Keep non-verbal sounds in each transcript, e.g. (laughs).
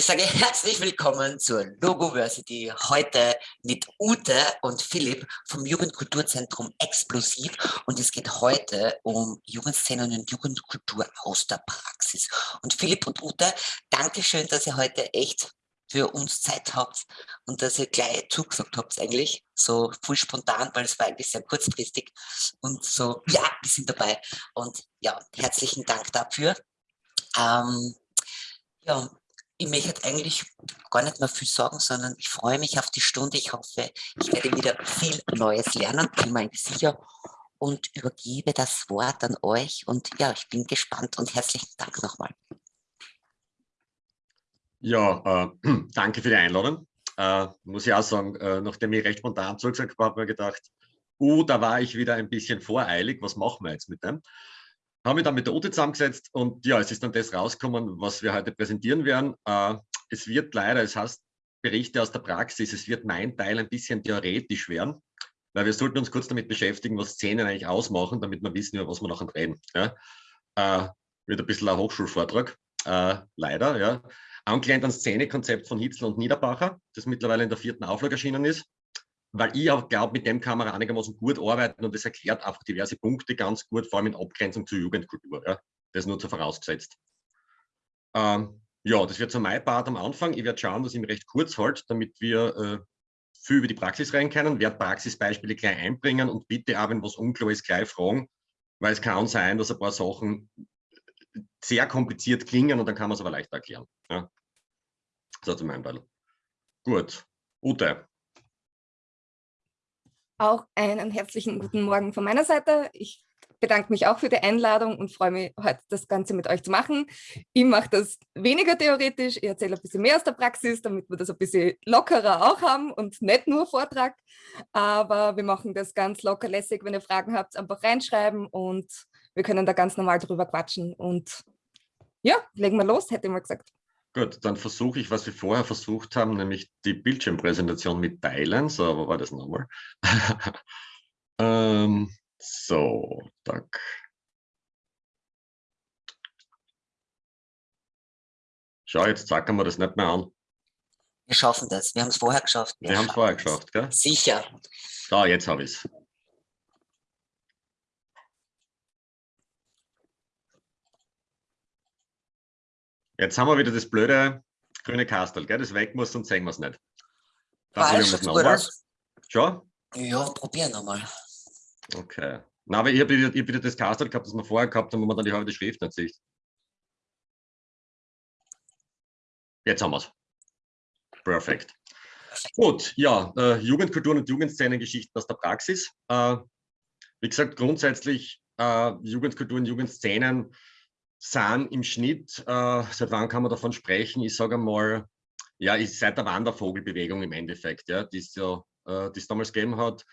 ich sage herzlich willkommen zur Logoversity. Heute mit Ute und Philipp vom Jugendkulturzentrum Explosiv. Und es geht heute um Jugendszenen und Jugendkultur aus der Praxis. Und Philipp und Ute, danke schön, dass ihr heute echt für uns Zeit habt und dass ihr gleich zugesagt habt eigentlich, so voll spontan, weil es war eigentlich sehr kurzfristig und so, ja, wir sind dabei und ja, herzlichen Dank dafür. Ähm, ja, ich möchte eigentlich gar nicht mehr viel sagen, sondern ich freue mich auf die Stunde. Ich hoffe, ich werde wieder viel Neues lernen, bin mir sicher und übergebe das Wort an euch und ja, ich bin gespannt und herzlichen Dank nochmal. Ja, äh, (clears throat) danke für die Einladung. Äh, muss ich auch sagen, äh, nachdem ich recht spontan zugesagt habe, habe ich mir gedacht, uh, da war ich wieder ein bisschen voreilig, was machen wir jetzt mit dem? Habe mich dann mit der Ute zusammengesetzt und ja, es ist dann das rausgekommen, was wir heute präsentieren werden. Äh, es wird leider, es heißt Berichte aus der Praxis, es wird mein Teil ein bisschen theoretisch werden, weil wir sollten uns kurz damit beschäftigen, was Szenen eigentlich ausmachen, damit wir wissen, über was wir nachher reden. Ja? Äh, wird ein bisschen ein Hochschulvortrag, äh, leider, ja angelehnt an Szenekonzept von Hitzel und Niederbacher, das mittlerweile in der vierten Auflage erschienen ist, weil ich auch glaube, mit dem kann man einigermaßen gut arbeiten und das erklärt einfach diverse Punkte ganz gut, vor allem in Abgrenzung zur Jugendkultur. Ja. Das nur zu vorausgesetzt. Ähm, ja, das wird so mein Part am Anfang. Ich werde schauen, dass ich mich recht kurz halte, damit wir äh, viel über die Praxis rein können, werde Praxisbeispiele gleich einbringen und bitte auch, wenn was unklar ist, gleich fragen, weil es kann sein, dass ein paar Sachen sehr kompliziert klingen und dann kann man es aber leicht erklären. Ja. So zu meinem Teil. Gut. Ute. Auch einen herzlichen guten Morgen von meiner Seite. Ich bedanke mich auch für die Einladung und freue mich, heute das Ganze mit euch zu machen. Ich mache das weniger theoretisch, ich erzähle ein bisschen mehr aus der Praxis, damit wir das ein bisschen lockerer auch haben und nicht nur Vortrag. Aber wir machen das ganz locker lässig. Wenn ihr Fragen habt, einfach reinschreiben und wir können da ganz normal drüber quatschen. Und ja, legen wir los, hätte ich mal gesagt. Gut, dann versuche ich, was wir vorher versucht haben, nämlich die Bildschirmpräsentation mit Teilen. So, wo war das nochmal? (laughs) ähm, so, tak. Schau, jetzt zacken wir das nicht mehr an. Wir schaffen das. Wir haben es vorher geschafft. Wir, wir haben es vorher geschafft, gell? Sicher. So, jetzt habe ich es. Jetzt haben wir wieder das blöde grüne Kastel, gell? das weg muss, sonst sehen wir es nicht. Dann probieren wir es nochmal. Schon? Ja, probieren nochmal. Okay. Na, aber ich habe wieder, hab wieder das Kastel gehabt, das wir vorher gehabt haben, wo man dann die halbe Schrift nicht sieht. Jetzt haben wir es. Perfekt. Gut, ja, äh, Jugendkulturen und Jugendszenengeschichten aus der Praxis. Äh, wie gesagt, grundsätzlich äh, Jugendkulturen, Jugendszenen sind im Schnitt, äh, seit wann kann man davon sprechen? Ich sage mal, ja, ist seit der Wandervogelbewegung im Endeffekt, ja, die es ja, äh, damals gegeben hat,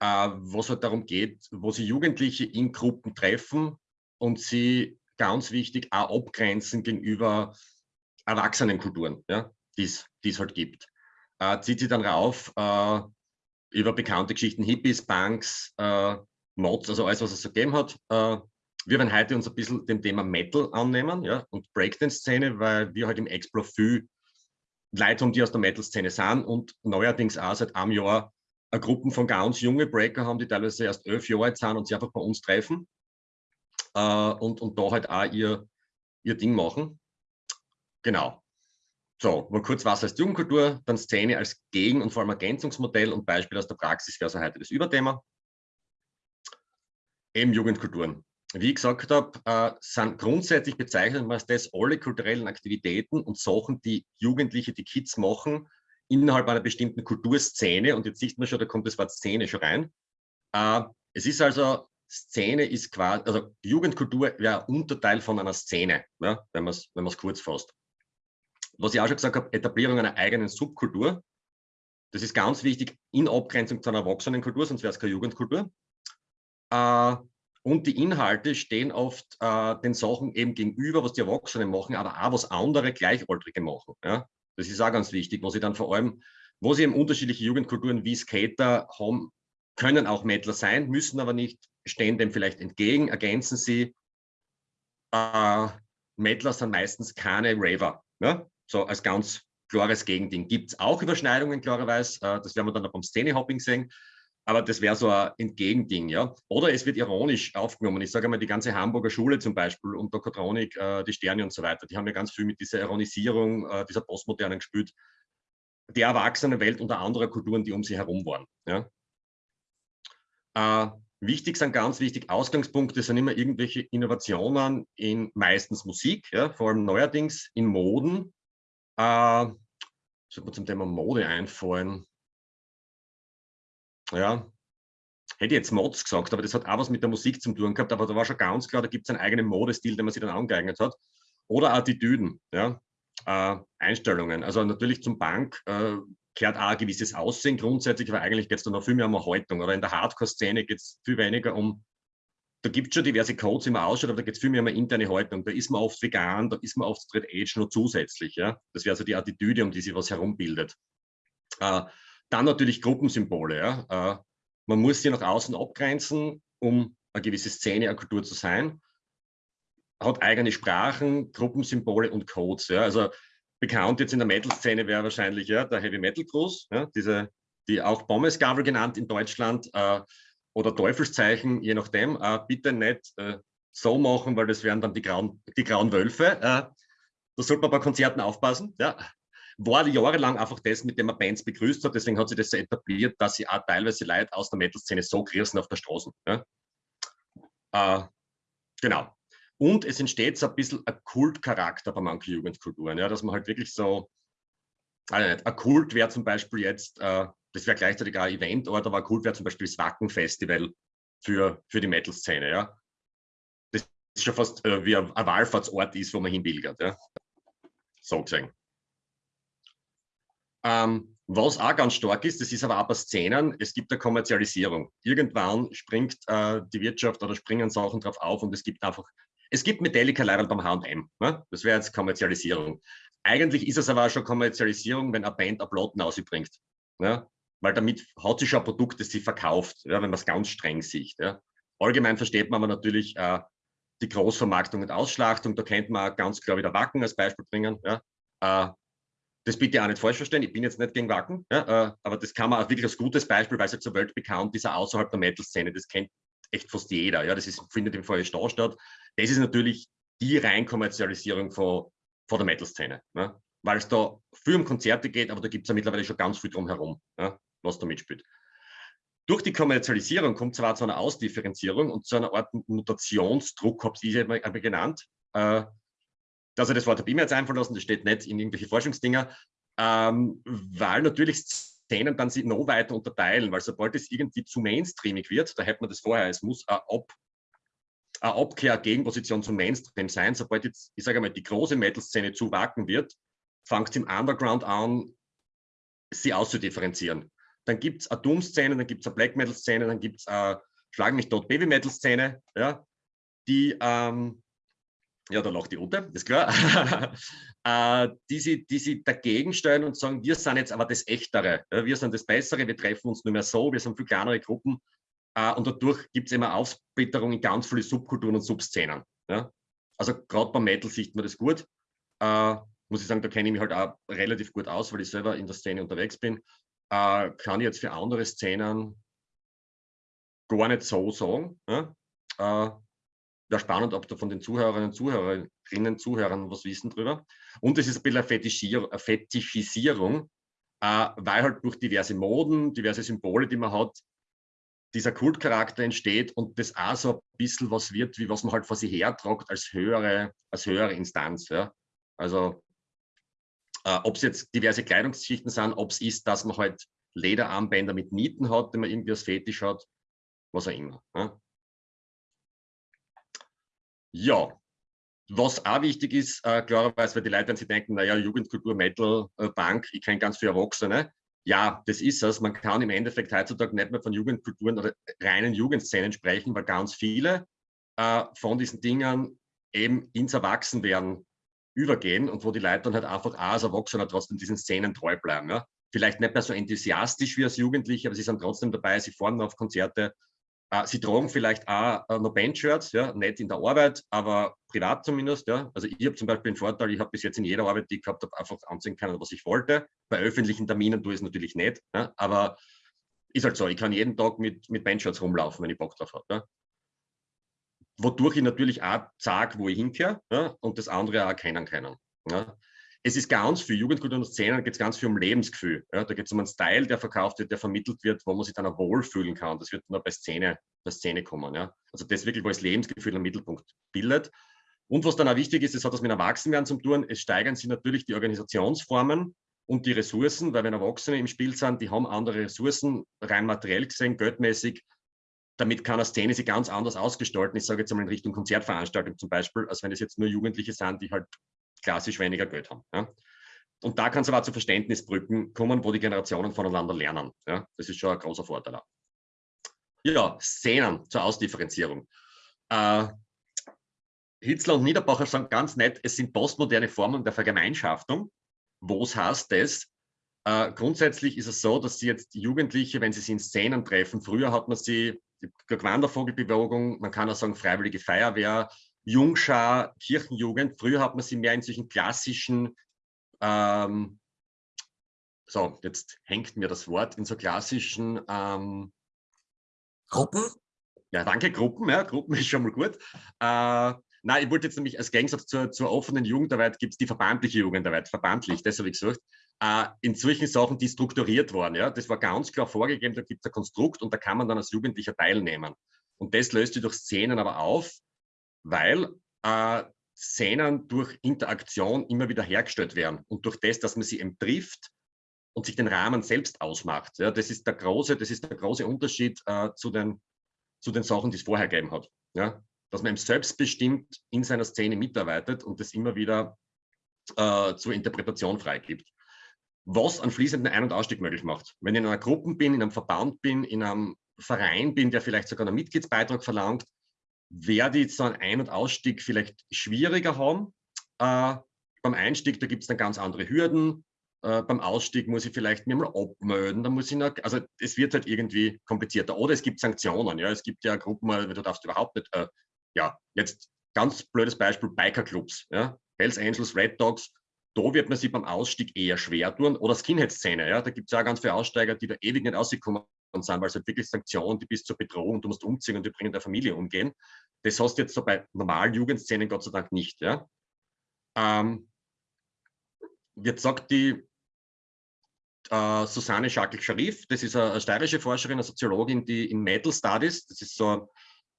äh, was halt darum geht, wo sie Jugendliche in Gruppen treffen und sie ganz wichtig auch abgrenzen gegenüber Erwachsenenkulturen, ja, die es halt gibt. Äh, zieht sie dann rauf äh, über bekannte Geschichten, Hippies, Punks, äh, Mods, also alles, was es so gegeben hat, äh, wir werden heute uns ein bisschen dem Thema Metal annehmen ja, und Breakdance-Szene, weil wir halt im Explo viel Leute haben, die aus der Metal-Szene sind und neuerdings auch seit einem Jahr eine Gruppen von ganz junge Breaker haben, die teilweise erst elf Jahre alt sind und sich einfach bei uns treffen äh, und, und da halt auch ihr, ihr Ding machen. Genau. So, mal kurz was heißt Jugendkultur, dann Szene als Gegen- und vor allem Ergänzungsmodell und Beispiel aus der Praxis wäre also heute das Überthema. Eben Jugendkulturen wie ich gesagt habe, äh, sind grundsätzlich bezeichnet man das alle kulturellen Aktivitäten und Sachen, die Jugendliche, die Kids machen, innerhalb einer bestimmten Kulturszene. Und jetzt sieht man schon, da kommt das Wort Szene schon rein. Äh, es ist also, Szene ist quasi, also Jugendkultur wäre Unterteil von einer Szene, ja, wenn man es wenn kurz fasst. Was ich auch schon gesagt habe, Etablierung einer eigenen Subkultur. Das ist ganz wichtig in Abgrenzung zu einer Erwachsenenkultur, sonst wäre es keine Jugendkultur. Äh, und die Inhalte stehen oft äh, den Sachen eben gegenüber, was die Erwachsenen machen, aber auch was andere Gleichaltrige machen. Ja? Das ist auch ganz wichtig, wo sie dann vor allem, wo sie eben unterschiedliche Jugendkulturen wie Skater haben, können auch Mettler sein, müssen aber nicht, stehen dem vielleicht entgegen, ergänzen sie. Äh, Mettler sind meistens keine Raver. Ja? so als ganz klares Gegending. Gibt es auch Überschneidungen, klarerweise, äh, das werden wir dann noch beim Szene-Hopping sehen, aber das wäre so ein Entgegending, ja. Oder es wird ironisch aufgenommen. Ich sage mal, die ganze Hamburger Schule zum Beispiel und Dokotronik, äh, die Sterne und so weiter, die haben ja ganz viel mit dieser Ironisierung, äh, dieser Postmodernen gespielt, der Erwachsenenwelt und anderer Kulturen, die um sie herum waren. Ja. Äh, wichtig sind ganz wichtig, Ausgangspunkte sind immer irgendwelche Innovationen in meistens Musik, ja, vor allem neuerdings in Moden. Äh, sollte mir zum Thema Mode einfallen. Ja, hätte jetzt Mods gesagt, aber das hat auch was mit der Musik zu tun gehabt, aber da war schon ganz klar, da gibt es einen eigenen Modestil, den man sich dann angeeignet hat. Oder Attitüden, ja, äh, Einstellungen. Also natürlich zum Bank äh, gehört auch ein gewisses Aussehen grundsätzlich, aber eigentlich geht es dann noch viel mehr um eine Haltung. Oder in der Hardcore-Szene geht es viel weniger um, da gibt es schon diverse Codes, wie man ausschaut, aber da geht es viel mehr um eine interne Haltung. Da ist man oft vegan, da ist man oft Straight Edge noch zusätzlich. Ja? Das wäre so die Attitüde, um die sich was herumbildet. Äh, dann natürlich Gruppensymbole. Ja? Äh, man muss sie nach außen abgrenzen, um eine gewisse Szene, eine Kultur zu sein. Hat eigene Sprachen, Gruppensymbole und Codes. Ja? Also bekannt jetzt in der Metal-Szene wäre wahrscheinlich ja, der Heavy Metal Cruise, ja, diese, die auch Pommesgabel genannt in Deutschland äh, oder Teufelszeichen, je nachdem. Äh, bitte nicht äh, so machen, weil das wären dann die grauen, die grauen Wölfe. Äh, da sollte man bei Konzerten aufpassen. Ja. War jahrelang einfach das, mit dem man Bands begrüßt hat. Deswegen hat sich das so etabliert, dass sie auch teilweise Leute aus der Metal-Szene so grüßen auf der Straße. Ja. Äh, genau. Und es entsteht so ein bisschen ein Kultcharakter bei manchen Jugendkulturen, ja, dass man halt wirklich so, also ein Kult wäre zum Beispiel jetzt, äh, das wäre gleichzeitig auch ein Eventort, aber ein Kult wäre zum Beispiel das Wacken-Festival für, für die Metal-Szene. Ja. Das ist schon fast äh, wie ein, ein Wallfahrtsort ist, wo man hinpilgert. Ja. So gesehen. Ähm, was auch ganz stark ist, das ist aber auch bei Szenen, es gibt eine Kommerzialisierung. Irgendwann springt äh, die Wirtschaft oder springen Sachen drauf auf und es gibt einfach es gibt Metallica leider beim H&M. Ne? Das wäre jetzt Kommerzialisierung. Eigentlich ist es aber auch schon Kommerzialisierung, wenn eine Band eine Platten ausbringt. Ne? Weil damit hat sie schon ein Produkt, das sie verkauft, ja, wenn man es ganz streng sieht. Ja? Allgemein versteht man aber natürlich äh, die Großvermarktung und Ausschlachtung. Da kennt man ganz klar wieder Wacken als Beispiel bringen. Ja? Äh, das bitte auch nicht falsch verstehen, ich bin jetzt nicht gegen Wacken, ja, äh, aber das kann man auch wirklich als gutes Beispiel, weil es ja zur Welt bekannt ist, außerhalb der Metal-Szene, das kennt echt fast jeder. Ja, das ist, findet im Feuer statt. Das ist natürlich die Reinkommerzialisierung von, von der Metal-Szene. Ne? Weil es da viel um Konzerte geht, aber da gibt es ja mittlerweile schon ganz viel drumherum, ne? was da mitspielt. Durch die Kommerzialisierung kommt zwar zu einer Ausdifferenzierung und zu einer Art Mutationsdruck, habe ich es einmal genannt. Äh, also das Wort habe ich mir jetzt einfallen lassen, das steht nicht in irgendwelche Forschungsdinger, ähm, weil natürlich Szenen dann sich noch weiter unterteilen, weil sobald es irgendwie zu mainstreamig wird, da hätte man das vorher, es muss eine, Ab, eine Abkehr, Gegenposition zum Mainstream sein. Sobald jetzt, ich sage mal, die große Metal-Szene zu wacken wird, fängt es im Underground an, sie auszudifferenzieren. Dann gibt es eine Doom-Szene, dann gibt es eine Black Metal-Szene, dann gibt es eine Schlag mich tot Baby-Metal-Szene, ja, die ähm, ja, da lacht die Ute, ist klar, (laughs) äh, die, sie, die sie dagegen stellen und sagen, wir sind jetzt aber das Echtere, wir sind das Bessere, wir treffen uns nur mehr so, wir sind viel kleinere Gruppen äh, und dadurch gibt es immer Aufsplitterung in ganz viele Subkulturen und Subszenen. Also gerade beim Metal sieht man das gut. Äh, muss ich sagen, da kenne ich mich halt auch relativ gut aus, weil ich selber in der Szene unterwegs bin. Kann ich jetzt für andere Szenen gar nicht so sagen. Wäre spannend, ob da von den Zuhörerinnen und Zuhörerinnen, Zuhörern was wissen drüber. Und es ist ein bisschen eine, Fetischier Fetischisierung, äh, weil halt durch diverse Moden, diverse Symbole, die man hat, dieser Kultcharakter entsteht und das auch so ein bisschen was wird, wie was man halt vor sich hertragt als höhere, als höhere Instanz. Ja? Also äh, ob es jetzt diverse Kleidungsschichten sind, ob es ist, dass man halt Lederarmbänder mit Nieten hat, die man irgendwie als Fetisch hat, was auch immer. Ja? Ja, was auch wichtig ist, äh, klarerweise, weil die Leute, wenn sie denken, naja, Jugendkultur, Metal, äh, Bank, ich kenne ganz viele Erwachsene. Ja, das ist es. Man kann im Endeffekt heutzutage nicht mehr von Jugendkulturen oder reinen Jugendszenen sprechen, weil ganz viele äh, von diesen Dingen eben ins Erwachsenwerden übergehen und wo die Leute dann halt einfach auch als Erwachsener trotzdem diesen Szenen treu bleiben. Ja? Vielleicht nicht mehr so enthusiastisch wie als Jugendliche, aber sie sind trotzdem dabei, sie fahren auf Konzerte, sie tragen vielleicht auch äh, noch Bandshirts, ja, nicht in der Arbeit, aber privat zumindest. Ja. Also ich habe zum Beispiel den Vorteil, ich habe bis jetzt in jeder Arbeit, die ich gehabt habe, einfach anziehen können, was ich wollte. Bei öffentlichen Terminen tue ich es natürlich nicht, ja, aber ist halt so, ich kann jeden Tag mit, mit Bandshirts rumlaufen, wenn ich Bock drauf habe. Ja. Wodurch ich natürlich auch sage, wo ich hinkehre ja, und das andere auch erkennen kann. Ja es ist ganz viel, Jugendkultur und Szenen geht es ganz viel um Lebensgefühl. Ja, da geht es um einen Style, der verkauft wird, der vermittelt wird, wo man sich dann auch wohlfühlen kann. Das wird nur bei Szene, bei Szene kommen. Ja. Also das wirklich, wo das Lebensgefühl im Mittelpunkt bildet. Und was dann auch wichtig ist, es hat das mit Erwachsenwerden zu tun, es steigern sich natürlich die Organisationsformen und die Ressourcen, weil wenn Erwachsene im Spiel sind, die haben andere Ressourcen, rein materiell gesehen, geldmäßig, damit kann eine Szene sich ganz anders ausgestalten. Ich sage jetzt einmal in Richtung Konzertveranstaltung zum Beispiel, als wenn es jetzt nur Jugendliche sind, die halt klassisch weniger Geld haben. Ja. Und da kann es aber zu Verständnisbrücken kommen, wo die Generationen voneinander lernen. Ja. Das ist schon ein großer Vorteil. Ja, Szenen zur Ausdifferenzierung. Äh, Hitzler und Niederbacher sagen ganz nett, es sind postmoderne Formen der Vergemeinschaftung. Was heißt das? Äh, grundsätzlich ist es so, dass sie jetzt Jugendliche, wenn sie sich in Szenen treffen, früher hat man sie, die Wandervogelbewegung, man kann auch sagen Freiwillige Feuerwehr, Jungschar, Kirchenjugend. Früher hat man sie mehr in solchen klassischen, ähm, so, jetzt hängt mir das Wort, in so klassischen ähm, Gruppen? Ja, danke, Gruppen, ja, Gruppen (laughs) ist schon mal gut. Äh, nein, ich wollte jetzt nämlich als Gegensatz zur, zur offenen Jugendarbeit gibt es die verbandliche Jugendarbeit, verbandlich, das habe ich gesagt. Äh, in solchen Sachen, die strukturiert waren, ja, das war ganz klar vorgegeben, da gibt es ein Konstrukt und da kann man dann als Jugendlicher teilnehmen. Und das löst sich durch Szenen aber auf, weil äh, Szenen durch Interaktion immer wieder hergestellt werden und durch das, dass man sie eben trifft und sich den Rahmen selbst ausmacht. Ja, das ist der große, das ist der große Unterschied äh, zu, den, zu den Sachen, die es vorher gegeben hat. Ja, dass man eben selbstbestimmt in seiner Szene mitarbeitet und das immer wieder äh, zur Interpretation freigibt. Was einen fließenden Ein- und Ausstieg möglich macht. Wenn ich in einer Gruppe bin, in einem Verband bin, in einem Verein bin, der vielleicht sogar einen Mitgliedsbeitrag verlangt, werde ich so einen Ein- und Ausstieg vielleicht schwieriger haben. Äh, beim Einstieg, da gibt es dann ganz andere Hürden. Äh, beim Ausstieg muss ich vielleicht mir mal abmelden, da muss ich noch, also es wird halt irgendwie komplizierter. Oder es gibt Sanktionen, ja, es gibt ja Gruppen, du darfst überhaupt nicht, äh, ja, jetzt ganz blödes Beispiel, Bikerclubs, ja, Hells Angels, Red Dogs, da wird man sich beim Ausstieg eher schwer tun. Oder Skinhead-Szene, ja, da gibt es ja ganz viele Aussteiger, die da ewig nicht rausgekommen sind, weil es halt wirklich Sanktionen, die bis zur Bedrohung, du musst umziehen und die bringen der Familie umgehen. Das hast du jetzt so bei normalen Jugendszenen Gott sei Dank nicht. Ja? Ähm, jetzt sagt die äh, Susanne Schakel-Scharif, das ist eine, eine steirische Forscherin, eine Soziologin, die in Metal Studies, das ist so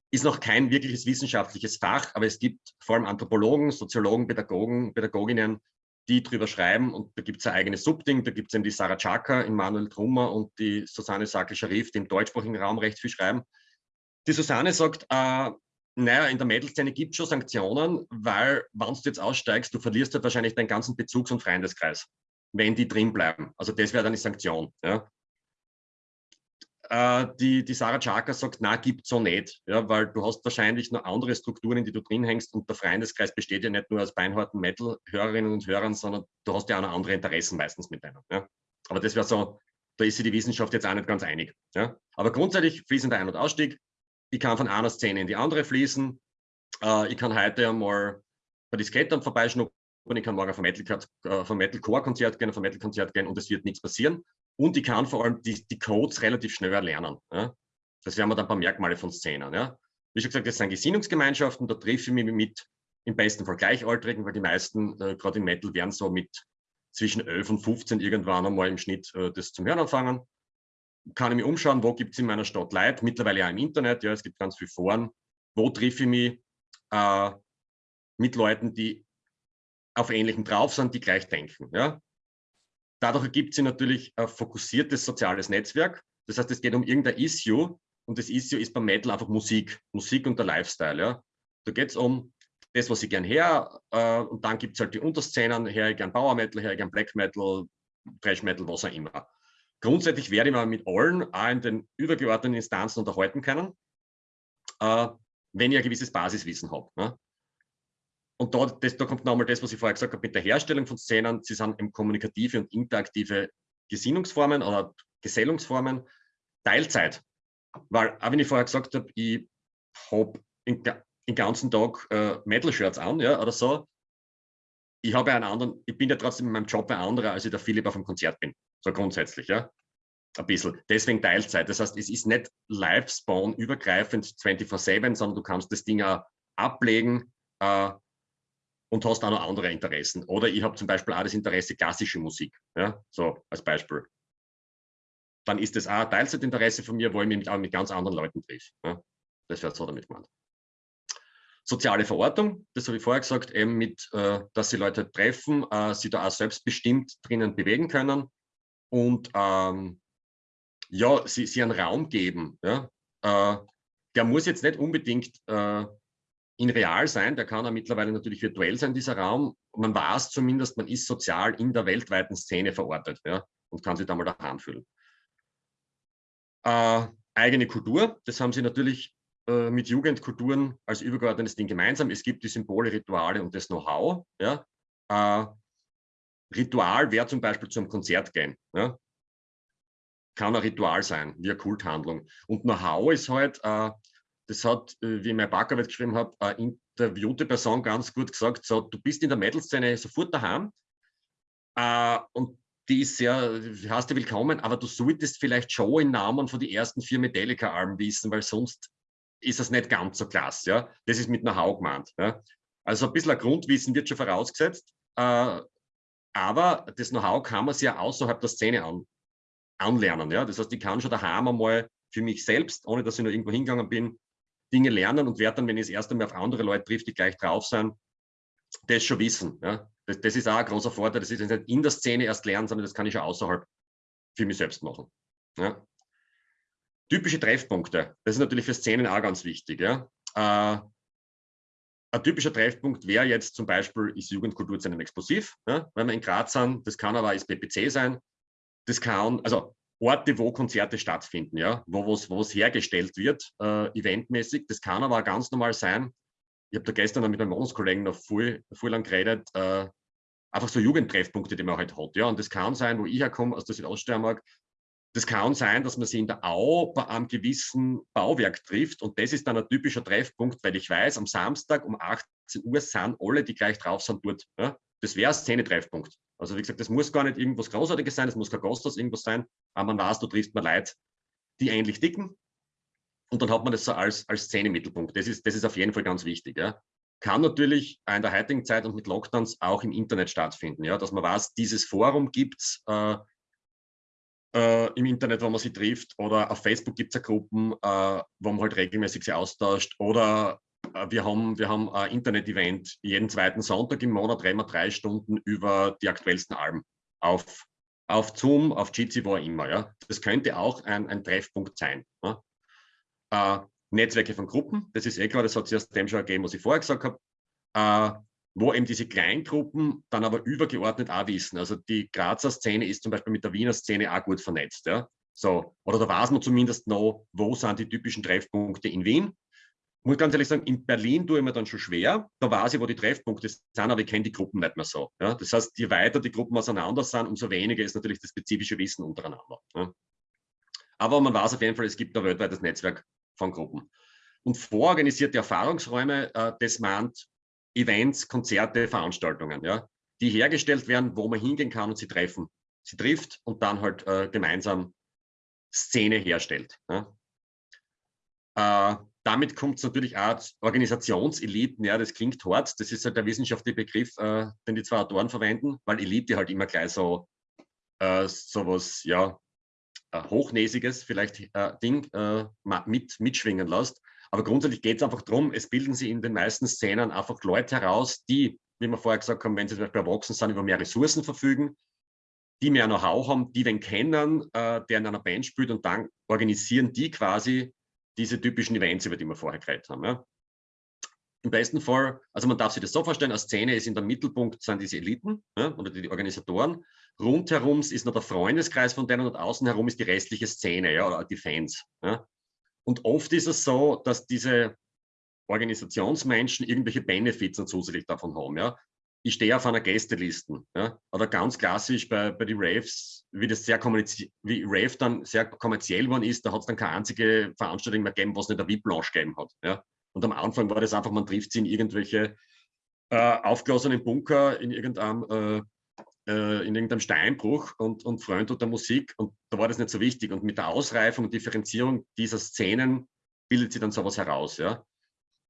ist noch kein wirkliches wissenschaftliches Fach, aber es gibt vor allem Anthropologen, Soziologen, Pädagogen, Pädagoginnen, die drüber schreiben und da gibt es ein eigenes Subding, da gibt es eben die Sarah Chaka, Manuel Trummer und die Susanne Sakel-Scharif, die im deutschsprachigen Raum recht viel schreiben. Die Susanne sagt, äh, naja, in der Mädelszene gibt es schon Sanktionen, weil, wenn du jetzt aussteigst, du verlierst halt wahrscheinlich deinen ganzen Bezugs- und Freundeskreis, wenn die drin bleiben. Also das wäre dann die Sanktion. Ja die, die Sarah Chaka sagt, na, gibt so nicht, ja, weil du hast wahrscheinlich noch andere Strukturen, in die du drin hängst und der Freundeskreis besteht ja nicht nur aus beinharten Metal-Hörerinnen und Hörern, sondern du hast ja auch noch andere Interessen meistens mit denen. Ja. Aber das wäre so, da ist sich die Wissenschaft jetzt auch nicht ganz einig. Ja. Aber grundsätzlich fließender Ein- und Ausstieg. Ich kann von einer Szene in die andere fließen. Äh, ich kann heute einmal bei die Skatern vorbeischnuppern, ich kann morgen vom Metal-Core-Konzert Metal gehen, vom Metal-Konzert gehen und es wird nichts passieren. Und ich kann vor allem die, die Codes relativ schnell erlernen. Ja? Das wären wir dann ein paar Merkmale von Szenen. Ja? Wie schon gesagt, das sind Gesinnungsgemeinschaften, da treffe ich mich mit im besten Fall Gleichaltrigen, weil die meisten, äh, gerade im Metal, werden so mit zwischen 11 und 15 irgendwann einmal im Schnitt äh, das zum Hören anfangen. Kann ich mich umschauen, wo gibt es in meiner Stadt Leute, mittlerweile auch im Internet, ja, es gibt ganz viele Foren, wo treffe ich mich äh, mit Leuten, die auf Ähnlichem drauf sind, die gleich denken. Ja? Dadurch ergibt sich natürlich ein fokussiertes soziales Netzwerk. Das heißt, es geht um irgendein Issue und das Issue ist beim Metal einfach Musik, Musik und der Lifestyle. Ja. Da geht es um das, was ich gern her äh, und dann gibt es halt die Unterszenen, her ich gern Power Metal, her ich gern Black Metal, Thrash Metal, was auch immer. Grundsätzlich werde ich mal mit allen auch in den übergeordneten Instanzen unterhalten können, äh, wenn ich ein gewisses Basiswissen habe. Ne? Und da, das, da kommt nochmal das, was ich vorher gesagt habe, mit der Herstellung von Szenen. Sie sind eben kommunikative und interaktive Gesinnungsformen oder Gesellungsformen. Teilzeit Weil, auch wenn ich vorher gesagt habe, ich habe den ganzen Tag äh, Metal-Shirts an, ja, oder so, ich habe einen anderen, ich bin ja trotzdem in meinem Job ein anderer, als ich der Philipp auf dem Konzert bin. So grundsätzlich, ja. Ein bisschen. Deswegen Teilzeit. Das heißt, es ist nicht Live-Spawn übergreifend 24-7, sondern du kannst das Ding auch ablegen äh, und hast auch noch andere Interessen. Oder ich habe zum Beispiel auch das Interesse klassische Musik, ja, so als Beispiel. Dann ist das auch ein Teilzeitinteresse von mir, wo ich mich mit, mit ganz anderen Leuten treffe. Ja. Das wäre so damit gemeint. Soziale Verortung, das habe ich vorher gesagt, eben mit, äh, dass sie Leute treffen, äh, sie da auch selbstbestimmt drinnen bewegen können und ähm, ja, sie, sie einen Raum geben. Ja? Äh, der muss jetzt nicht unbedingt äh, in real sein, der kann auch mittlerweile natürlich virtuell sein, dieser Raum. Man weiß zumindest, man ist sozial in der weltweiten Szene verortet ja? und kann sich da mal daheim fühlen. Äh, eigene Kultur, das haben sie natürlich äh, mit Jugendkulturen als übergeordnetes Ding gemeinsam. Es gibt die Symbole, Rituale und das Know-how. Ja? Äh, Ritual wäre zum Beispiel zum Konzert gehen. Ja? Kann ein Ritual sein, wie eine Kulthandlung. Und Know-how ist halt, äh, das hat, äh, wie ich mein Backarbeit geschrieben habe, eine interviewte Person ganz gut gesagt, so, du bist in der Metal-Szene sofort daheim äh, und die ist sehr, hast du willkommen, aber du solltest vielleicht schon in Namen von den ersten vier Metallica-Alben wissen, weil sonst ist das nicht ganz so klasse. Ja? Das ist mit Know-how gemeint. Ja? Also ein bisschen ein Grundwissen wird schon vorausgesetzt, äh, aber das Know-how kann man sich ja außerhalb der Szene an, anlernen. Ja? Das heißt, ich kann schon daheim einmal für mich selbst, ohne dass ich nur irgendwo hingegangen bin, Dinge lernen und werde dann, wenn ich das erste Mal auf andere Leute trifft, die gleich drauf sind, das schon wissen. Ja? Das, das ist auch ein großer Vorteil. Das ist nicht in der Szene erst lernen, sondern das kann ich schon außerhalb für mich selbst machen. Ja? Typische Treffpunkte, das ist natürlich für Szenen auch ganz wichtig. Ja? Äh, ein typischer Treffpunkt wäre jetzt zum Beispiel, ist Jugendkulturzentrum explosiv, ja? wenn wir in Graz sind, das kann aber ist PPC sein, das kann, also Orte, wo Konzerte stattfinden, ja, wo es hergestellt wird, äh, eventmäßig, das kann aber ganz normal sein. Ich habe da gestern mit einem Wohnungskollegen noch viel, viel lang geredet, äh, einfach so Jugendtreffpunkte, die man halt hat, ja, und das kann sein, wo ich herkomme, aus der Südoststeiermark, das kann sein, dass man sich in der Au bei einem gewissen Bauwerk trifft und das ist dann ein typischer Treffpunkt, weil ich weiß, am Samstag um 18 Uhr sind alle, die gleich drauf sind, dort. Ja? Das wäre ein Szene-Treffpunkt. Also wie gesagt, das muss gar nicht irgendwas Großartiges sein, das muss kein Gasthaus irgendwas sein, aber man weiß, du triffst mal Leute, die ähnlich dicken und dann hat man das so als, als Szene-Mittelpunkt. Das ist, das ist auf jeden Fall ganz wichtig. Ja? Kann natürlich in der heutigen Zeit und mit Lockdowns auch im Internet stattfinden, ja? dass man weiß, dieses Forum gibt es, äh, äh, im Internet, wo man sie trifft, oder auf Facebook gibt es ja Gruppen, äh, wo man halt regelmäßig sie austauscht, oder wir haben, wir haben ein Internet-Event jeden zweiten Sonntag im Monat, reden wir drei Stunden über die aktuellsten Alben auf, auf Zoom, auf Jitsi, wo immer. Ja. Das könnte auch ein, ein Treffpunkt sein. Ja. Äh, Netzwerke von Gruppen, das ist eh klar, das hat sich aus dem schon ergeben, was ich vorher gesagt habe. Äh, wo eben diese Kleingruppen dann aber übergeordnet auch wissen. Also die Grazer Szene ist zum Beispiel mit der Wiener Szene auch gut vernetzt. Ja? So, oder da weiß man zumindest noch, wo sind die typischen Treffpunkte in Wien. Muss ganz ehrlich sagen, in Berlin tue ich mir dann schon schwer. Da weiß ich, wo die Treffpunkte sind, aber ich kenne die Gruppen nicht mehr so. Ja? Das heißt, je weiter die Gruppen auseinander sind, umso weniger ist natürlich das spezifische Wissen untereinander. Ja? Aber man weiß auf jeden Fall, es gibt ein weltweites Netzwerk von Gruppen. Und vororganisierte Erfahrungsräume, äh, das meint Events, Konzerte, Veranstaltungen, ja, die hergestellt werden, wo man hingehen kann und sie treffen. Sie trifft und dann halt äh, gemeinsam Szene herstellt. Ja. Äh, damit kommt es natürlich auch Organisationseliten, ja, das klingt hart, das ist halt der wissenschaftliche Begriff, äh, den die zwei Autoren verwenden, weil Elite halt immer gleich so äh, sowas, ja, äh, hochnäsiges vielleicht äh, Ding äh, mit, mitschwingen lässt. Aber grundsätzlich geht es einfach darum, es bilden sich in den meisten Szenen einfach Leute heraus, die, wie wir vorher gesagt haben, wenn sie zum Beispiel erwachsen sind, über mehr Ressourcen verfügen, die mehr Know-how haben, die den kennen, äh, der in einer Band spielt und dann organisieren die quasi diese typischen Events, über die wir vorher geredet haben. Ja. Im besten Fall, also man darf sich das so vorstellen, eine Szene ist in der Mittelpunkt, sind diese Eliten ja, oder die, Organisatoren. Rundherum ist noch der Freundeskreis von denen und außen herum ist die restliche Szene ja, oder die Fans. Ja. Und oft ist es so, dass diese Organisationsmenschen irgendwelche Benefits zusätzlich davon haben. Ja? Ich stehe auf einer Gästeliste. Ja? Oder ganz klassisch bei, bei den Raves, wie das sehr wie Rave dann sehr kommerziell geworden ist, da hat es dann keine einzige Veranstaltung mehr gegeben, was nicht eine VIP-Lounge gegeben hat. Ja? Und am Anfang war das einfach, man trifft sie in irgendwelche äh, aufgelassenen Bunker in irgendeinem, äh, äh, in irgendeinem Steinbruch und, und Freund der Musik. Und da war das nicht so wichtig. Und mit der Ausreifung und Differenzierung dieser Szenen bildet sich dann sowas heraus. Ja?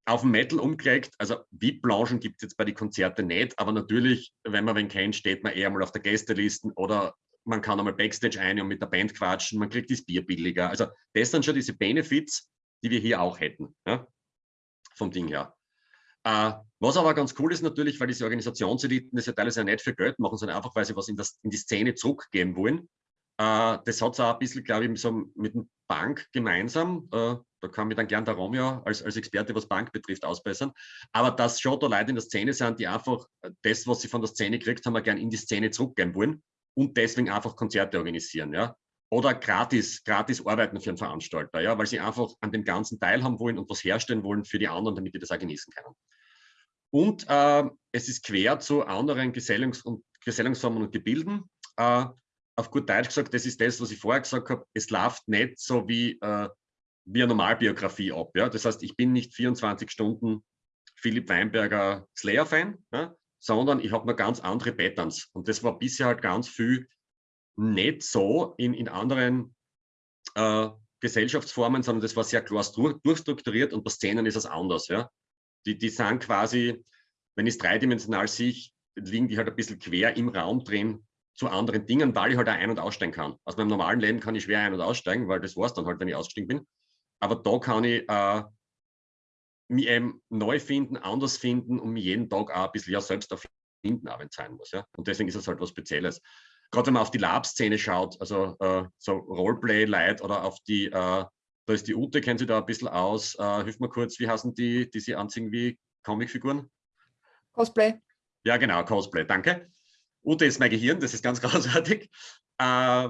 Auf dem Metal umgelegt, also VIP-Blanchen gibt es jetzt bei den Konzerten nicht, aber natürlich, wenn man wen kennt, steht man eher mal auf der Gästeliste oder man kann einmal Backstage ein und mit der Band quatschen, man kriegt das Bier billiger. Also das sind schon diese Benefits, die wir hier auch hätten, ja? vom Ding her. Äh, was aber ganz cool ist natürlich, weil diese Organisationseliten das ja teilweise nicht für Geld machen, sondern einfach, weil sie was in, das, in die Szene zurückgeben wollen. Äh, das hat es auch ein bisschen, glaube ich, so mit dem Bank gemeinsam. Äh, da kann mir dann gern der Romeo als, als Experte, was Bank betrifft, ausbessern. Aber dass schon da Leute in der Szene sind, die einfach das, was sie von der Szene gekriegt haben, gern in die Szene zurückgeben wollen und deswegen einfach Konzerte organisieren. Ja? Oder gratis, gratis arbeiten für einen Veranstalter, ja? weil sie einfach an dem Ganzen teilhaben wollen und was herstellen wollen für die anderen, damit die das auch genießen können. Und äh, es ist quer zu anderen Gesellungs- und Gesellungsformen und Gebilden. Äh, auf gut Deutsch gesagt, das ist das, was ich vorher gesagt habe, es läuft nicht so wie, äh, wie eine Normalbiografie ab. Ja? Das heißt, ich bin nicht 24 Stunden Philipp Weinberger Slayer-Fan, ja? sondern ich habe noch ganz andere Patterns. Und das war bisher halt ganz viel nicht so in, in anderen äh, Gesellschaftsformen, sondern das war sehr klar durchstrukturiert und bei Szenen ist es anders. Ja? Die, die sind quasi, wenn ich es dreidimensional sehe, liegen die halt ein bisschen quer im Raum drin zu anderen Dingen, weil ich halt auch ein- und aussteigen kann. Aus meinem normalen Leben kann ich schwer ein- und aussteigen, weil das war es dann halt, wenn ich ausgestiegen bin. Aber da kann ich äh, mich eben neu finden, anders finden und mich jeden Tag auch ein bisschen ja selbst erfinden, auch wenn es sein muss. Ja? Und deswegen ist es halt was Spezielles. Gerade wenn man auf die Lab-Szene schaut, also äh, so Roleplay-Light oder auf die, äh, da ist die Ute, kennt sie da ein bisschen aus. Äh, hilf mir kurz, wie heißen die, die sie anziehen wie Comicfiguren? Cosplay. Ja, genau, Cosplay, danke. Ute ist mein Gehirn, das ist ganz (laughs) großartig. Äh,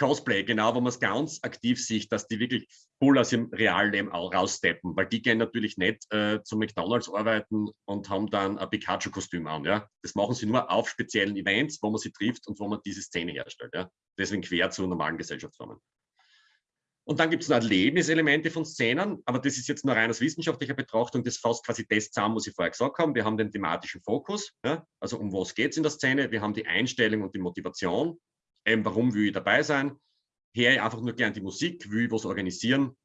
Cosplay, genau, wo man es ganz aktiv sieht, dass die wirklich voll aus ihrem Realleben raussteppen, weil die gehen natürlich nicht äh, zu McDonalds arbeiten und haben dann ein Pikachu-Kostüm an. Ja? Das machen sie nur auf speziellen Events, wo man sie trifft und wo man diese Szene herstellt. Ja? Deswegen quer zu normalen Gesellschaftsformen. Und dann gibt es noch Erlebniselemente von Szenen, aber das ist jetzt nur rein aus wissenschaftlicher Betrachtung, das fasst quasi das zusammen, was ich vorher gesagt habe. Wir haben den thematischen Fokus, ja? also um was geht es in der Szene, wir haben die Einstellung und die Motivation, eben warum will ich dabei sein, höre ich einfach nur gern die Musik, will ich was organisieren.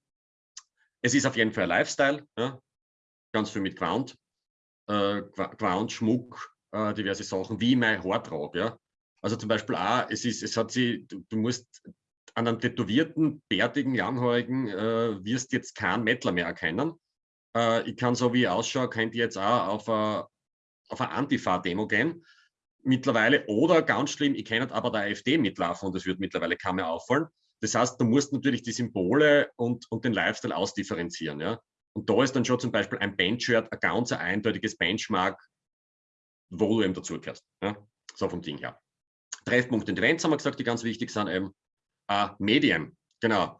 Es ist auf jeden Fall ein Lifestyle, ja? ganz viel mit Quant, äh, Quant, Schmuck, äh, diverse Sachen, wie ich mein Haar trage. Ja? Also zum Beispiel auch, es, ist, es hat sie, du, du musst an einem tätowierten, bärtigen, langhaarigen äh, wirst jetzt keinen Mettler mehr erkennen. Äh, ich kann so wie ich ausschaue, könnt ihr jetzt auch auf eine, auf eine Antifa-Demo gehen mittlerweile oder ganz schlimm, ich kenne aber der AfD mitlaufen und das wird mittlerweile kaum mehr auffallen. Das heißt, du musst natürlich die Symbole und, und den Lifestyle ausdifferenzieren. Ja? Und da ist dann schon zum Beispiel ein Bandshirt ein ganz eindeutiges Benchmark, wo du eben dazugehörst. Ja? So vom Ding her. Treffpunkt und Events haben wir gesagt, die ganz wichtig sind eben. Äh, Medien, genau.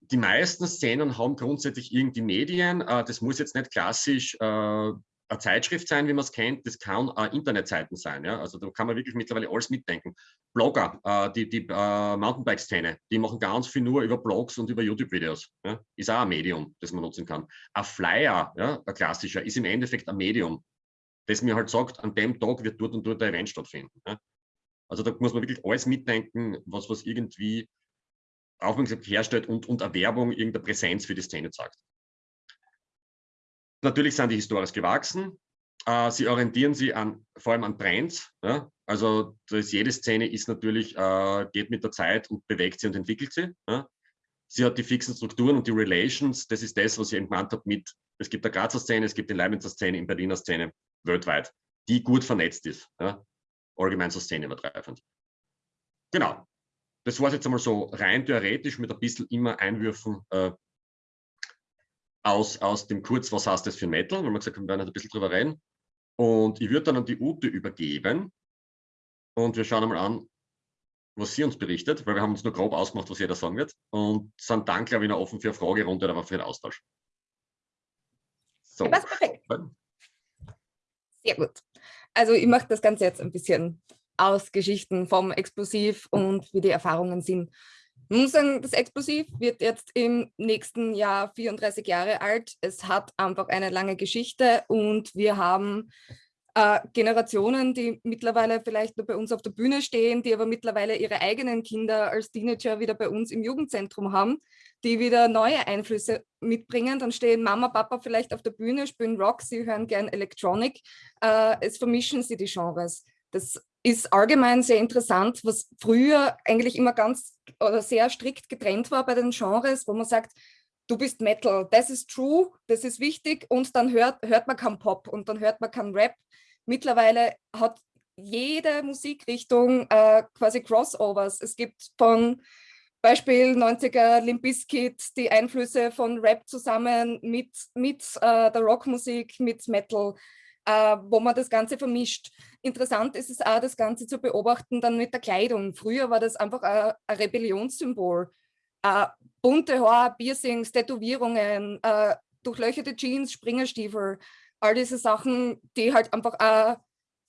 Die meisten Szenen haben grundsätzlich irgendwie Medien. Äh, das muss jetzt nicht klassisch äh, eine Zeitschrift sein, wie man es kennt, das kann auch Internetseiten sein. Ja? Also da kann man wirklich mittlerweile alles mitdenken. Blogger, äh, die, die äh, Mountainbike-Szene, die machen ganz viel nur über Blogs und über YouTube-Videos. Ja? Ist auch ein Medium, das man nutzen kann. Ein Flyer, ja, ein klassischer, ist im Endeffekt ein Medium, das mir halt sagt, an dem Tag wird dort und dort ein Event stattfinden. Ja? Also da muss man wirklich alles mitdenken, was, was irgendwie Aufmerksamkeit herstellt und, und Erwerbung, irgendeine Präsenz für die Szene zeigt. Natürlich sind die historisch gewachsen. Äh, sie orientieren sich an, vor allem an Trends. Ja? Also das, jede Szene ist natürlich, äh, geht mit der Zeit und bewegt sie und entwickelt sie. Ja? Sie hat die fixen Strukturen und die Relations. Das ist das, was ich gemeint habe mit, es gibt eine Grazer Szene, es gibt die Leibnizer Szene, in Berliner Szene, weltweit, die gut vernetzt ist. Ja? Allgemein so Szene übergreifend. Genau. Das war es jetzt einmal so rein theoretisch mit ein bisschen immer Einwürfen äh, aus, aus dem Kurz, was heißt das für ein Metal, weil wir gesagt haben, wir werden ein bisschen drüber reden. Und ich würde dann an die Ute übergeben und wir schauen einmal an, was sie uns berichtet, weil wir haben uns nur grob ausgemacht, was jeder sagen wird und sind dann, glaube ich, noch offen für eine Fragerunde oder für den Austausch. So. Ja, perfekt. Sehr gut. also ich mache das Ganze jetzt ein bisschen aus Geschichten vom Explosiv und wie die Erfahrungen sind. Ich muss sagen, das Explosiv wird jetzt im nächsten Jahr 34 Jahre alt. Es hat einfach eine lange Geschichte und wir haben äh, Generationen, die mittlerweile vielleicht nur bei uns auf der Bühne stehen, die aber mittlerweile ihre eigenen Kinder als Teenager wieder bei uns im Jugendzentrum haben, die wieder neue Einflüsse mitbringen. Dann stehen Mama, Papa vielleicht auf der Bühne, spielen Rock, sie hören gern Electronic. Äh, es vermischen sie die Genres. Das ist allgemein sehr interessant, was früher eigentlich immer ganz oder sehr strikt getrennt war bei den Genres, wo man sagt, du bist Metal, das ist true, das ist wichtig und dann hört, hört man kein Pop und dann hört man kein Rap. Mittlerweile hat jede Musikrichtung äh, quasi Crossovers. Es gibt von Beispiel 90er Limp Bizkit die Einflüsse von Rap zusammen mit, mit äh, der Rockmusik, mit Metal, äh, wo man das Ganze vermischt. Interessant ist es auch, das Ganze zu beobachten dann mit der Kleidung. Früher war das einfach ein, ein Rebellionssymbol. Äh, bunte Haare, Piercings, Tätowierungen, äh, durchlöcherte Jeans, Springerstiefel, all diese Sachen, die halt einfach ein,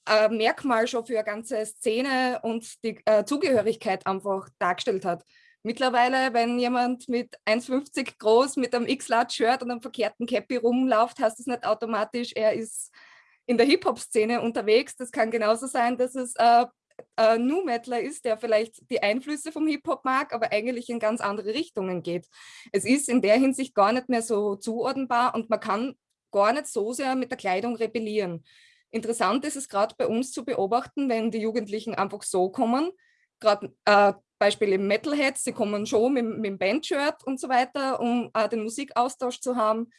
ein Merkmal schon für eine ganze Szene und die äh, Zugehörigkeit einfach dargestellt hat. Mittlerweile, wenn jemand mit 1,50 groß mit einem X-Lat-Shirt und einem verkehrten Cappy rumläuft, heißt das nicht automatisch, er ist in der Hip-Hop-Szene unterwegs. Das kann genauso sein, dass es äh, äh, New Metaler ist, der vielleicht die Einflüsse vom Hip-Hop mag, aber eigentlich in ganz andere Richtungen geht. Es ist in der Hinsicht gar nicht mehr so zuordnenbar und man kann gar nicht so sehr mit der Kleidung rebellieren. Interessant ist es gerade bei uns zu beobachten, wenn die Jugendlichen einfach so kommen, gerade äh, Beispiel im Metalheads, sie kommen schon mit, mit dem Bandshirt und so weiter, um äh, den Musikaustausch zu haben.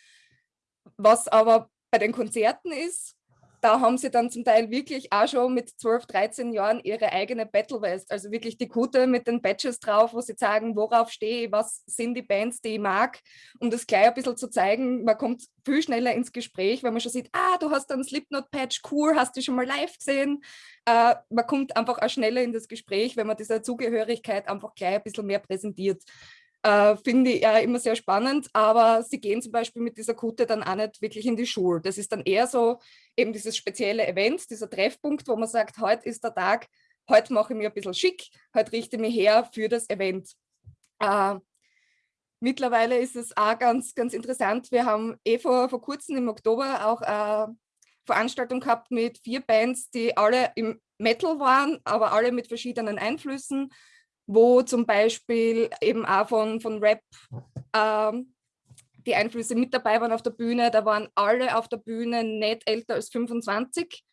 Was aber bei den Konzerten ist, da haben sie dann zum Teil wirklich auch schon mit 12, 13 Jahren ihre eigene Battle West, also wirklich die Kutte mit den Badges drauf, wo sie sagen, worauf stehe ich, was sind die Bands, die ich mag, um das gleich ein bisschen zu zeigen. Man kommt viel schneller ins Gespräch, wenn man schon sieht, ah, du hast einen Slipknot-Patch, cool, hast du schon mal live gesehen? Äh, man kommt einfach auch schneller in das Gespräch, wenn man diese Zugehörigkeit einfach gleich ein bisschen mehr präsentiert äh, finde ich ja immer sehr spannend, aber sie gehen zum Beispiel mit dieser Kutte dann auch nicht wirklich in die Schule. Das ist dann eher so eben dieses spezielle Event, dieser Treffpunkt, wo man sagt, heute ist der Tag, heute mache ich mir ein bisschen schick, heute richte ich mich her für das Event. Äh, mittlerweile ist es auch ganz, ganz interessant. Wir haben eh vor, vor kurzem im Oktober auch eine Veranstaltung gehabt mit vier Bands, die alle im Metal waren, aber alle mit verschiedenen Einflüssen wo zum Beispiel eben auch von, von Rap ähm, die Einflüsse mit dabei waren auf der Bühne. Da waren alle auf der Bühne nicht älter als 25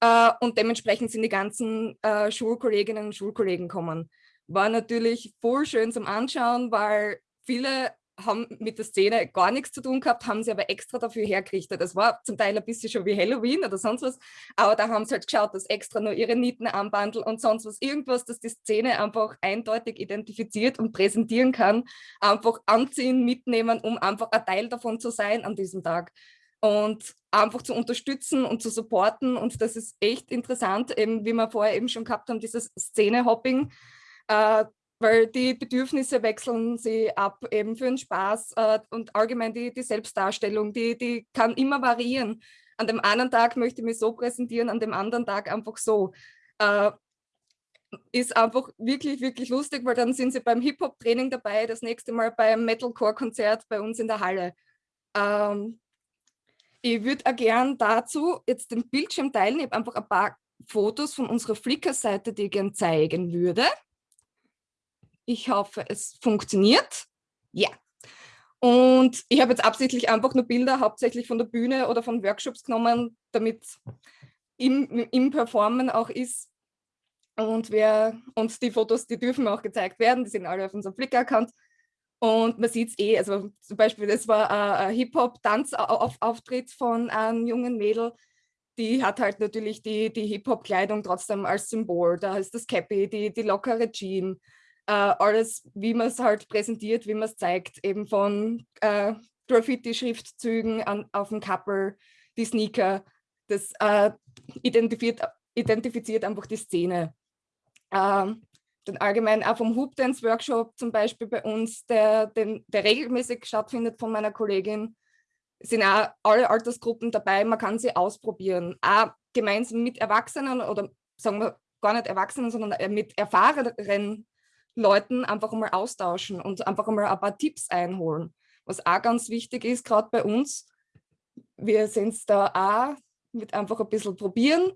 äh, und dementsprechend sind die ganzen äh, Schulkolleginnen und Schulkollegen kommen. War natürlich voll schön zum Anschauen, weil viele haben mit der Szene gar nichts zu tun gehabt, haben sie aber extra dafür hergerichtet. Das war zum Teil ein bisschen schon wie Halloween oder sonst was, aber da haben sie halt geschaut, dass extra nur ihre Nieten anbandeln und sonst was, irgendwas, das die Szene einfach eindeutig identifiziert und präsentieren kann, einfach anziehen, mitnehmen, um einfach ein Teil davon zu sein an diesem Tag. Und einfach zu unterstützen und zu supporten. Und das ist echt interessant, eben wie wir vorher eben schon gehabt haben, dieses Szene-Hopping, äh, weil die Bedürfnisse wechseln sie ab, eben für den Spaß äh, und allgemein die, die Selbstdarstellung, die, die kann immer variieren. An dem einen Tag möchte ich mich so präsentieren, an dem anderen Tag einfach so. Äh, ist einfach wirklich, wirklich lustig, weil dann sind sie beim Hip-Hop-Training dabei, das nächste Mal beim Metalcore-Konzert bei uns in der Halle. Ähm, ich würde auch gern dazu jetzt den Bildschirm teilen. Ich habe einfach ein paar Fotos von unserer Flickr-Seite, die ich gern zeigen würde. Ich hoffe, es funktioniert. Ja. Und ich habe jetzt absichtlich einfach nur Bilder hauptsächlich von der Bühne oder von Workshops genommen, damit im, im Performen auch ist. Und, wir, und die Fotos, die dürfen auch gezeigt werden, die sind alle auf unserem Flickr-Account. Und man sieht es eh, also zum Beispiel, das war ein Hip-Hop-Tanzauftritt von einem jungen Mädel, die hat halt natürlich die, die Hip-Hop-Kleidung trotzdem als Symbol. Da ist das Cappy, die, die lockere Jeans äh, alles, wie man es halt präsentiert, wie man es zeigt, eben von äh, Graffiti-Schriftzügen auf dem Couple, die Sneaker, das äh, identifiziert, einfach die Szene. Ähm, dann allgemein auch vom Hoop Dance Workshop zum Beispiel bei uns, der, den, der regelmäßig stattfindet von meiner Kollegin, sind auch alle Altersgruppen dabei, man kann sie ausprobieren. Auch gemeinsam mit Erwachsenen oder sagen wir gar nicht Erwachsenen, sondern äh, mit erfahrenen Leuten einfach mal austauschen und einfach mal ein paar Tipps einholen. Was auch ganz wichtig ist, gerade bei uns, wir sind es da auch mit einfach ein bisschen probieren.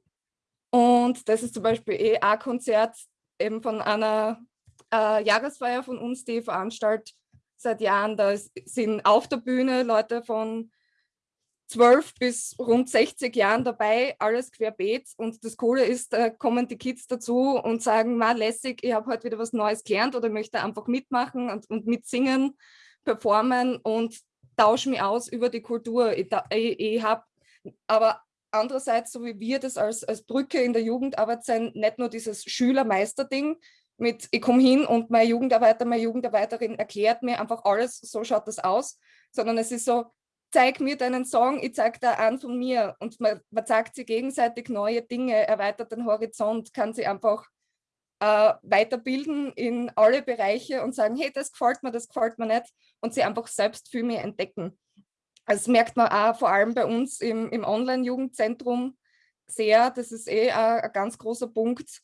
Und das ist zum Beispiel eh ein Konzert eben von einer äh, Jahresfeier von uns, die veranstaltet seit Jahren. Da sind auf der Bühne Leute von 12 bis rund 60 Jahren dabei, alles querbeet. Und das Coole ist, da kommen die Kids dazu und sagen, mal lässig, ich habe heute wieder was Neues gelernt oder möchte einfach mitmachen und, und mitsingen, performen und tausche mich aus über die Kultur. Ich, ich, ich habe aber andererseits, so wie wir das als, als Brücke in der Jugendarbeit sein, nicht nur dieses Schüler-Meister-Ding mit, ich komme hin und mein Jugendarbeiter, meine Jugendarbeiterin erklärt mir einfach alles, so schaut das aus, sondern es ist so, zeig mir deinen Song, ich zeig da an von mir. Und man, man zeigt sich gegenseitig neue Dinge, erweitert den Horizont, kann sie einfach äh, weiterbilden in alle Bereiche und sagen, hey, das gefällt mir, das gefällt mir nicht und sie einfach selbst viel mehr entdecken. Das merkt man auch vor allem bei uns im, im Online-Jugendzentrum sehr, das ist eh ein, ein ganz großer Punkt.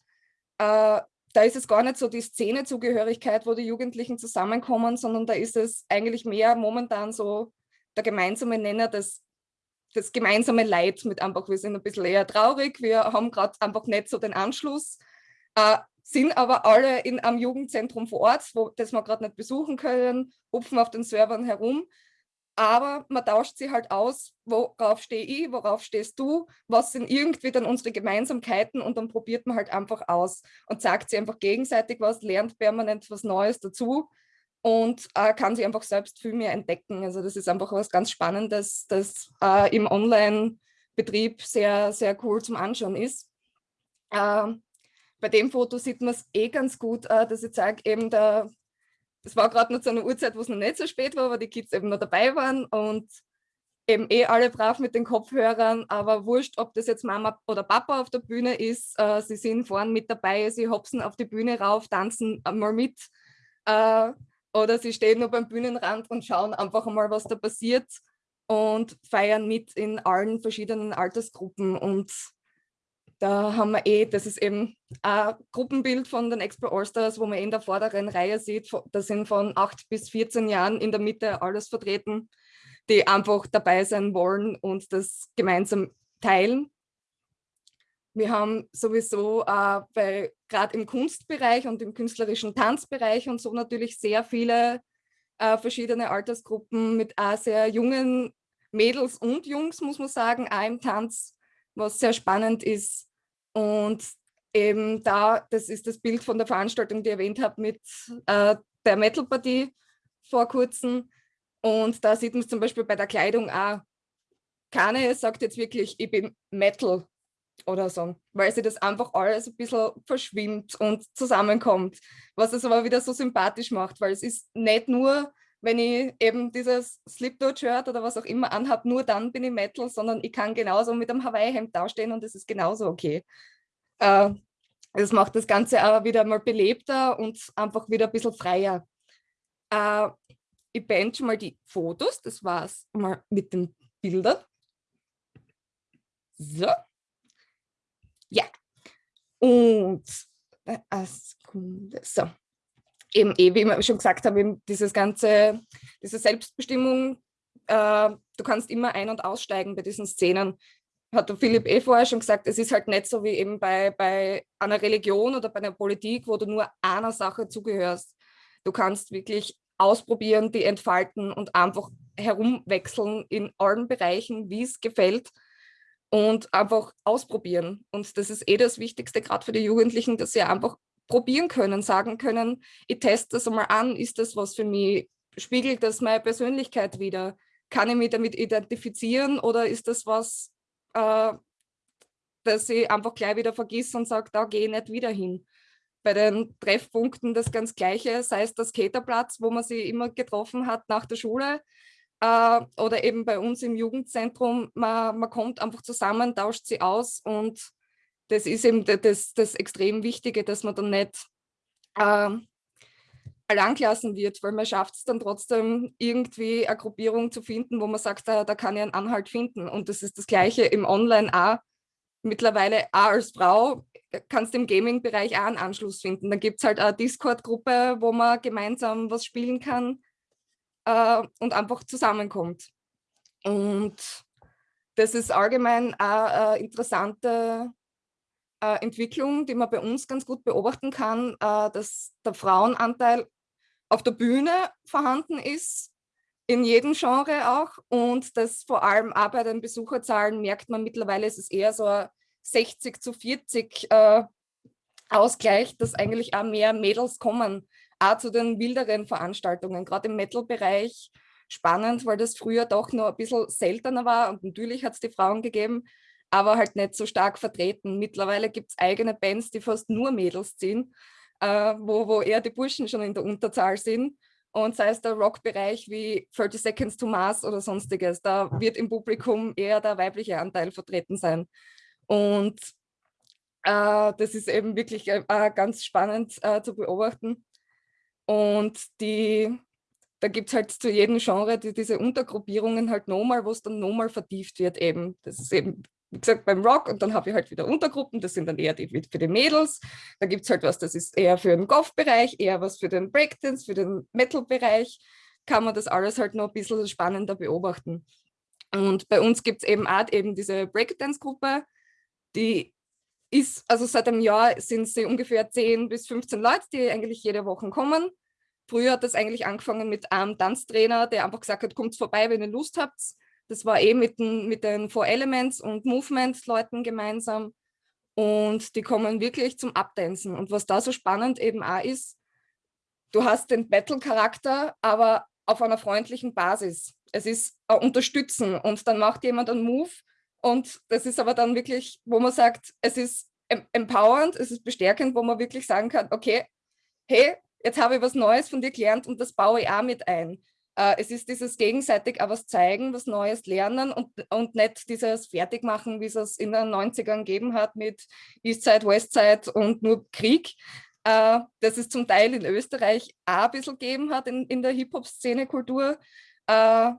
Äh, da ist es gar nicht so die Szenezugehörigkeit, wo die Jugendlichen zusammenkommen, sondern da ist es eigentlich mehr momentan so der gemeinsame Nenner, das, das gemeinsame Leid mit einfach, wir sind ein bisschen eher traurig, wir haben gerade einfach nicht so den Anschluss, äh, sind aber alle in einem Jugendzentrum vor Ort, wo, das wir gerade nicht besuchen können, hupfen auf den Servern herum, aber man tauscht sie halt aus, worauf stehe ich, worauf stehst du, was sind irgendwie dann unsere Gemeinsamkeiten und dann probiert man halt einfach aus und sagt sie einfach gegenseitig was, lernt permanent was Neues dazu und äh, kann sie einfach selbst viel mehr entdecken. Also das ist einfach was ganz Spannendes, das äh, im Online-Betrieb sehr, sehr cool zum Anschauen ist. Äh, bei dem Foto sieht man es eh ganz gut, äh, dass ich zeige, eben der, das war gerade noch zu einer Uhrzeit, wo es noch nicht so spät war, aber die Kids eben noch dabei waren und eben eh alle brav mit den Kopfhörern, aber wurscht, ob das jetzt Mama oder Papa auf der Bühne ist, äh, sie sind vorne mit dabei, sie hopsen auf die Bühne rauf, tanzen mal mit, äh, oder sie stehen nur beim Bühnenrand und schauen einfach mal, was da passiert und feiern mit in allen verschiedenen Altersgruppen. Und da haben wir eh, das ist eben ein Gruppenbild von den Expo Allstars, wo man in der vorderen Reihe sieht, da sind von 8 bis 14 Jahren in der Mitte alles vertreten, die einfach dabei sein wollen und das gemeinsam teilen. Wir haben sowieso äh, gerade im Kunstbereich und im künstlerischen Tanzbereich und so natürlich sehr viele äh, verschiedene Altersgruppen mit auch sehr jungen Mädels und Jungs, muss man sagen, auch im Tanz, was sehr spannend ist. Und eben da, das ist das Bild von der Veranstaltung, die ich erwähnt habe, mit äh, der Metal-Partie vor kurzem. Und da sieht man es zum Beispiel bei der Kleidung auch. Keine sagt jetzt wirklich, ich bin Metal oder so, weil sie das einfach alles ein bisschen verschwimmt und zusammenkommt, was es aber wieder so sympathisch macht, weil es ist nicht nur, wenn ich eben dieses Slipknot-Shirt oder was auch immer anhabe, nur dann bin ich Metal, sondern ich kann genauso mit einem Hawaii-Hemd dastehen und es ist genauso okay. Äh, das macht das Ganze aber wieder mal belebter und einfach wieder ein bisschen freier. Äh, ich beende schon mal die Fotos, das war's mal mit den Bildern. So. Ja. Und äh, eine Sekunde. So. Eben, eh, wie ich schon gesagt habe, dieses ganze, diese Selbstbestimmung, äh, du kannst immer ein- und aussteigen bei diesen Szenen. Hat der Philipp eh vorher schon gesagt, es ist halt nicht so wie eben bei, bei einer Religion oder bei einer Politik, wo du nur einer Sache zugehörst. Du kannst wirklich ausprobieren, die entfalten und einfach herumwechseln in allen Bereichen, wie es gefällt und einfach ausprobieren. Und das ist eh das Wichtigste, gerade für die Jugendlichen, dass sie einfach probieren können, sagen können, ich teste das einmal an, ist das was für mich, spiegelt das meine Persönlichkeit wieder, kann ich mich damit identifizieren oder ist das was, äh, dass ich einfach gleich wieder vergiss und sage, da gehe ich nicht wieder hin. Bei den Treffpunkten das ganz Gleiche, sei es der Skaterplatz, wo man sich immer getroffen hat nach der Schule, äh, oder eben bei uns im Jugendzentrum, man, man kommt einfach zusammen, tauscht sie aus und das ist eben das, das extrem Wichtige, dass man dann nicht äh, allein gelassen wird, weil man schafft es dann trotzdem irgendwie eine Gruppierung zu finden, wo man sagt, da, da kann ich einen Anhalt finden. Und das ist das Gleiche im Online auch. Mittlerweile auch als Frau kannst du im Gaming-Bereich auch einen Anschluss finden. Da gibt es halt eine Discord-Gruppe, wo man gemeinsam was spielen kann äh, und einfach zusammenkommt. Und das ist allgemein eine interessante äh, Entwicklung, die man bei uns ganz gut beobachten kann, äh, dass der Frauenanteil auf der Bühne vorhanden ist, in jedem Genre auch und das vor allem auch bei den Besucherzahlen merkt man mittlerweile, ist es eher so 60 zu 40 äh, Ausgleich, dass eigentlich auch mehr Mädels kommen, auch zu den wilderen Veranstaltungen, gerade im Metal-Bereich spannend, weil das früher doch noch ein bisschen seltener war und natürlich hat es die Frauen gegeben, aber halt nicht so stark vertreten. Mittlerweile gibt es eigene Bands, die fast nur Mädels ziehen, äh, wo, wo eher die Burschen schon in der Unterzahl sind. Und sei es der Rockbereich wie 30 Seconds to Mars oder sonstiges, da wird im Publikum eher der weibliche Anteil vertreten sein. Und äh, das ist eben wirklich äh, ganz spannend äh, zu beobachten. Und die, da gibt es halt zu jedem Genre die, diese Untergruppierungen halt nochmal, wo es dann nochmal vertieft wird eben. Das ist eben wie gesagt, beim Rock und dann habe ich halt wieder Untergruppen, das sind dann eher die für die Mädels. Da gibt es halt was, das ist eher für den Golf-Bereich, eher was für den Breakdance, für den Metal-Bereich. Kann man das alles halt noch ein bisschen spannender beobachten. Und bei uns gibt es eben auch eben diese Breakdance-Gruppe, die ist, also seit einem Jahr sind sie ungefähr 10 bis 15 Leute, die eigentlich jede Woche kommen. Früher hat das eigentlich angefangen mit einem Tanztrainer, der einfach gesagt hat, kommt vorbei, wenn ihr Lust habt. Das war eh mit den, mit den Four Elements und Movement-Leuten gemeinsam. Und die kommen wirklich zum Abdancen. Und was da so spannend eben auch ist, du hast den Battle-Charakter, aber auf einer freundlichen Basis. Es ist ein Unterstützen und dann macht jemand einen Move und das ist aber dann wirklich, wo man sagt, es ist empowernd, es ist bestärkend, wo man wirklich sagen kann, okay, hey, jetzt habe ich was Neues von dir gelernt und das baue ich auch mit ein. Äh, es ist dieses gegenseitig auch was zeigen, was Neues lernen und, und nicht dieses Fertigmachen, wie es es in den 90ern gegeben hat mit Eastside, Westside und nur Krieg. Äh, dass es zum Teil in Österreich auch ein bisschen gegeben hat in, in der Hip-Hop-Szene-Kultur. Äh,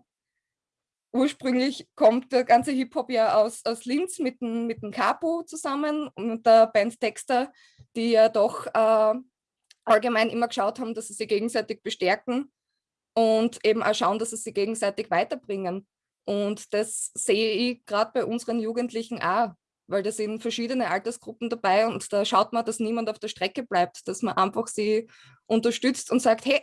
ursprünglich kommt der ganze Hip-Hop ja aus, aus Linz mit dem, mit dem Capo zusammen und der Band Texter, die ja doch äh, allgemein immer geschaut haben, dass sie sich gegenseitig bestärken und eben auch schauen, dass sie sich gegenseitig weiterbringen. Und das sehe ich gerade bei unseren Jugendlichen auch, weil da sind verschiedene Altersgruppen dabei und da schaut man, dass niemand auf der Strecke bleibt, dass man einfach sie unterstützt und sagt, hey,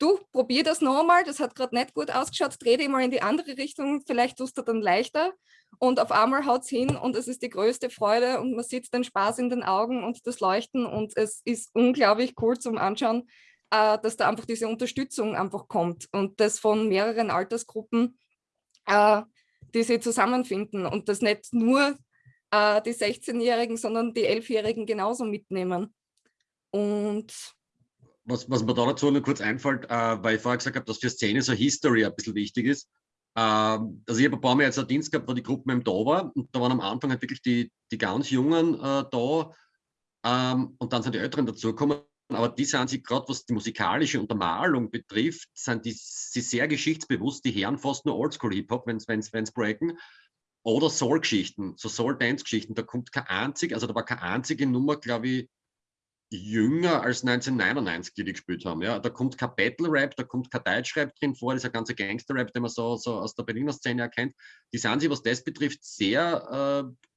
du, probier das nochmal, das hat gerade nicht gut ausgeschaut, dreh dich mal in die andere Richtung, vielleicht tust du dann leichter und auf einmal haut es hin und es ist die größte Freude und man sieht den Spaß in den Augen und das Leuchten und es ist unglaublich cool zum Anschauen, äh, dass da einfach diese Unterstützung einfach kommt und das von mehreren Altersgruppen, äh, die sie zusammenfinden und das nicht nur äh, die 16-Jährigen, sondern die 11-Jährigen genauso mitnehmen. Und was, was mir da dazu nur kurz einfällt, äh, weil ich vorher gesagt habe, dass für Szene so History ein bisschen wichtig ist. Ähm, also ich habe ein paar Mal jetzt einen Dienst gehabt, wo die Gruppe eben da war und da waren am Anfang halt wirklich die, die ganz Jungen äh, da ähm, und dann sind die Älteren dazugekommen aber die sind sich gerade, was die musikalische Untermalung betrifft, sind die, sie sehr geschichtsbewusst. Die Herren fast nur Oldschool-Hip-Hop, wenn es breaken. Oder Soul-Geschichten, so Soul-Dance-Geschichten. Da kommt kein einzig, also da war keine einzige Nummer, glaube ich, jünger als 1999, die die gespielt haben. Ja, da kommt kein Battle-Rap, da kommt kein Deutsch-Rap drin vor, dieser ganze Gangster-Rap, den man so, so aus der Berliner Szene erkennt. Die sind sich, was das betrifft, sehr äh,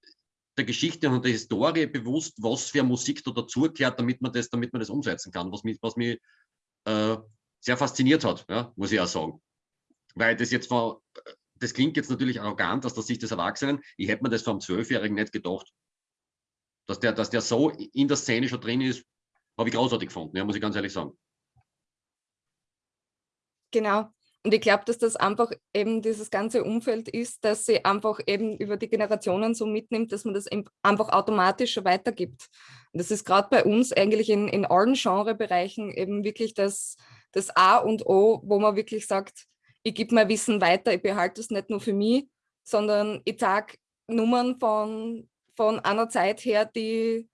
der Geschichte und der Historie bewusst, was für Musik da dazugehört, damit man das, damit man das umsetzen kann, was mich, was mich äh, sehr fasziniert hat, ja, muss ich auch sagen. Weil das jetzt von, das klingt jetzt natürlich arrogant aus der Sicht des Erwachsenen, ich hätte mir das vom Zwölfjährigen nicht gedacht. Dass der, dass der so in der Szene schon drin ist, habe ich großartig gefunden, ja, muss ich ganz ehrlich sagen. Genau. Und ich glaube, dass das einfach eben dieses ganze Umfeld ist, dass sie einfach eben über die Generationen so mitnimmt, dass man das einfach automatisch schon weitergibt. Und das ist gerade bei uns eigentlich in, in allen Genrebereichen eben wirklich das, das A und O, wo man wirklich sagt, ich gebe mein Wissen weiter, ich behalte es nicht nur für mich, sondern ich sage Nummern von, von einer Zeit her, die,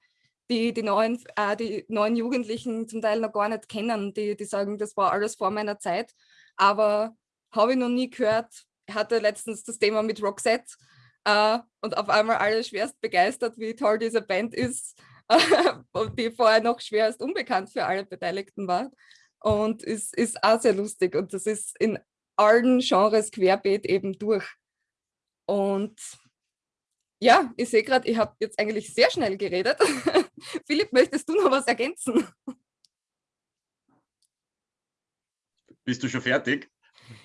die die neuen, äh, die neuen Jugendlichen zum Teil noch gar nicht kennen, die, die sagen, das war alles vor meiner Zeit, aber habe ich noch nie gehört. Hatte letztens das Thema mit Roxette äh, und auf einmal alle schwerst begeistert, wie toll diese Band ist, (laughs) und die vorher noch schwerst unbekannt für alle Beteiligten war. Und es ist auch sehr lustig und das ist in allen Genres querbeet eben durch. Und ja, ich sehe gerade, ich habe jetzt eigentlich sehr schnell geredet. (laughs) Philipp, möchtest du noch was ergänzen? Bist du schon fertig?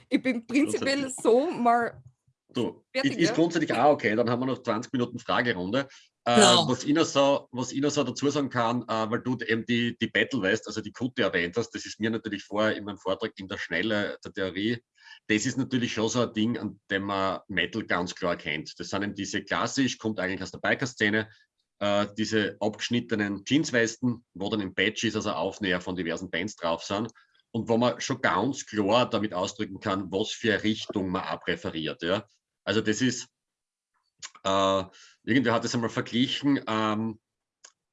Ich bin prinzipiell so mal Du, fertig, ist ja? grundsätzlich auch okay, dann haben wir noch 20 Minuten Fragerunde. Äh, genau. was, ich noch so, was ich noch so dazu sagen kann, äh, weil du eben die, die Battle weißt, also die Kutte erwähnt hast, das ist mir natürlich vorher in meinem Vortrag in der Schnelle der Theorie, das ist natürlich schon so ein Ding, an dem man Metal ganz klar kennt. Das sind eben diese klassisch, kommt eigentlich aus der Biker-Szene, äh, diese abgeschnittenen Jeanswesten, wo dann im ist, also Aufnäher von diversen Bands drauf sind und wo man schon ganz klar damit ausdrücken kann, was für eine Richtung man abpräferiert. Ja? Also das ist, äh, irgendwer hat das einmal verglichen, ähm,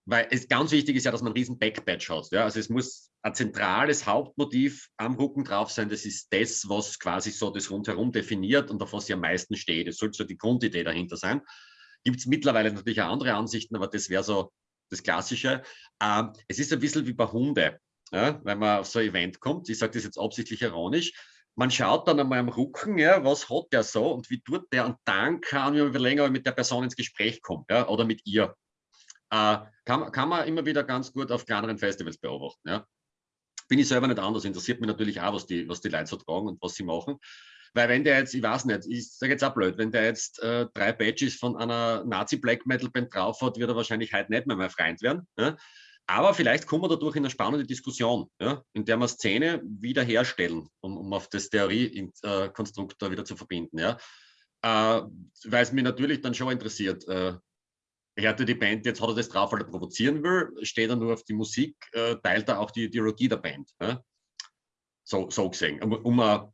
weil es ganz wichtig ist ja, dass man einen riesen Backpatch hat. Ja? Also es muss ein zentrales Hauptmotiv am Rücken drauf sein. Das ist das, was quasi so das rundherum definiert und auf was sie am meisten steht. Das sollte so die Grundidee dahinter sein. Gibt es mittlerweile natürlich auch andere Ansichten, aber das wäre so das Klassische. Ähm, es ist ein bisschen wie bei Hunde, ja? wenn man auf so ein Event kommt. Ich sage das jetzt absichtlich ironisch man schaut dann einmal am Rücken, ja, was hat der so und wie tut der und dann kann man überlegen, ob ich mit der Person ins Gespräch komme ja, oder mit ihr. Äh, kann, kann man immer wieder ganz gut auf kleineren Festivals beobachten. Ja. Bin ich selber nicht anders, interessiert mich natürlich auch, was die, was die Leute so tragen und was sie machen. Weil wenn der jetzt, ich weiß nicht, ich sage jetzt auch blöd, wenn der jetzt äh, drei Badges von einer Nazi-Black Metal Band drauf hat, wird er wahrscheinlich heute nicht mehr mein Freund werden. Ja? Aber vielleicht kommen wir dadurch in eine spannende Diskussion, ja, in der wir Szene wiederherstellen, um, um auf das Theoriekonstrukt wieder zu verbinden. Ja. Äh, weil es mich natürlich dann schon interessiert, äh, hörte die Band, jetzt hat er das drauf, weil er provozieren will, steht er nur auf die Musik, äh, teilt er auch die, Ideologie der Band. Ja. So, so gesehen, um, um ein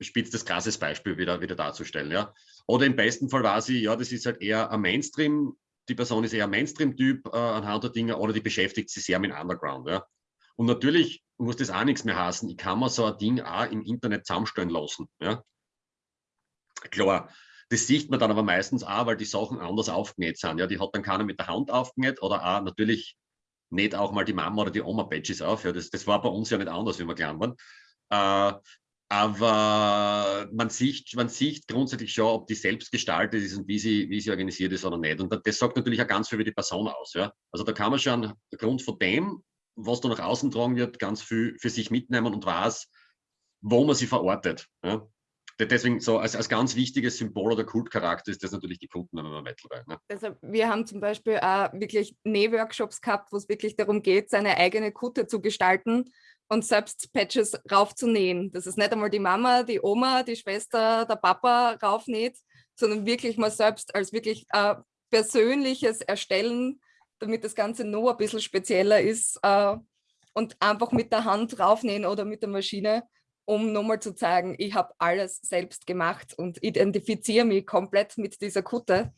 spitztes, krasses Beispiel wieder, wieder darzustellen. Ja. Oder im besten Fall war sie, ja, das ist halt eher ein Mainstream- die Person ist eher Mainstream-Typ äh, anhand der Dinge oder die beschäftigt sich sehr mit Underground. Ja. Und natürlich muss das auch nichts mehr heißen. Ich kann mir so ein Ding auch im Internet zusammenstellen lassen. Ja. Klar, das sieht man dann aber meistens auch, weil die Sachen anders aufgenäht sind. Ja. Die hat dann keiner mit der Hand aufgenäht oder auch natürlich nicht auch mal die Mama oder die Oma Badges auf. Ja. Das, das war bei uns ja nicht anders, wie wir klein waren. Äh, aber man sieht, man sieht grundsätzlich schon, ob die selbst gestaltet ist und wie sie, wie sie organisiert ist oder nicht. Und das sagt natürlich auch ganz viel über die Person aus. Ja? Also da kann man schon aufgrund von dem, was da nach außen tragen wird, ganz viel für sich mitnehmen und weiß, wo man sie verortet. Ja? Deswegen so als, als ganz wichtiges Symbol oder Kultcharakter ist das natürlich die Kunden wenn man Metal bei. Ne? Also wir haben zum Beispiel auch wirklich Nähworkshops gehabt, wo es wirklich darum geht, seine eigene Kutte zu gestalten und selbst Patches raufzunähen. Das ist nicht einmal die Mama, die Oma, die Schwester, der Papa raufnäht, sondern wirklich mal selbst als wirklich äh, persönliches Erstellen, damit das Ganze noch ein bisschen spezieller ist äh, und einfach mit der Hand raufnähen oder mit der Maschine, um nochmal zu zeigen, ich habe alles selbst gemacht und identifiziere mich komplett mit dieser Kutte.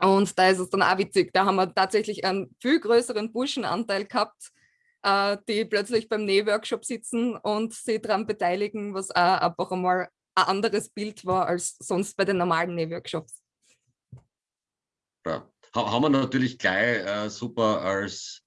Und da ist es dann auch witzig, da haben wir tatsächlich einen viel größeren Burschenanteil gehabt, äh, die plötzlich beim Nähworkshop sitzen und sich daran beteiligen, was auch einfach einmal ein anderes Bild war als sonst bei den normalen Nähworkshops. Ja. Haben wir natürlich gleich äh, super als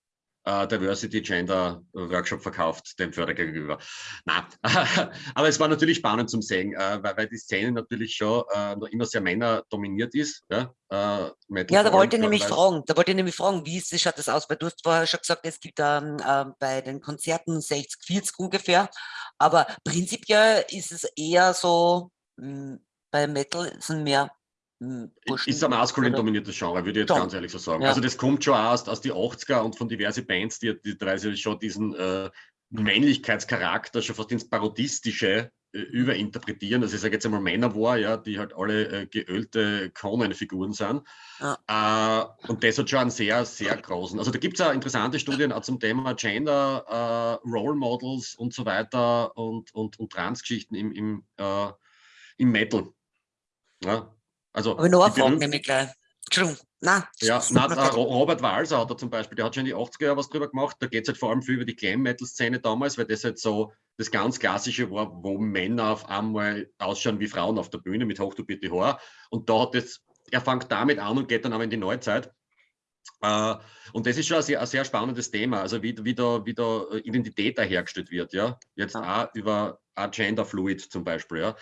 äh, Diversity Gender Workshop verkauft, dem Förder gegenüber. Na, (laughs) aber es war natürlich spannend zum sehen, äh, weil, weil die Szene natürlich schon äh, noch immer sehr Männer dominiert ist. Ja, ja da wollte ich nämlich fragen, da wollte ich nämlich fragen, wie ist, schaut das aus? Weil du hast vorher schon gesagt, es gibt ähm, äh, bei den Konzerten 60, 40 ungefähr, aber prinzipiell ist es eher so, mh, hm, bei Metal sind mehr ist ein maskulin dominiertes Genre, würde ich jetzt Doch. ganz ehrlich so sagen. Ja. Also das kommt schon aus, aus die 80er und von diversen Bands, die, die teilweise schon diesen äh, Männlichkeitscharakter schon fast ins Parodistische äh, überinterpretieren. Also ich sage jetzt einmal Männerwar, ja, die halt alle äh, geölte Konenfiguren sind. Ja. Äh, und das hat schon einen sehr, sehr großen. Also da gibt es auch interessante Studien auch zum Thema Gender, äh, Role Models und so weiter und, und, und Transgeschichten im, im, im Metal. Ja, also, Aber noch eine Frage nämlich gleich. Entschuldigung, Na, ja, na, äh, Robert Walser hat er zum Beispiel, der hat schon in die 80er Jahre was drüber gemacht. Da geht es halt vor allem viel über die Glam-Metal-Szene damals, weil das halt so das ganz Klassische war, wo Männer auf einmal ausschauen wie Frauen auf der Bühne mit hochtopierte Haar. Und da hat es, er fängt damit an und geht dann aber in die Neuzeit. Uh, und das ist schon ein sehr, ein sehr, spannendes Thema, also wie, wie, da, wie da Identität hergestellt wird, ja. Jetzt auch über Gender Fluid zum Beispiel, ja.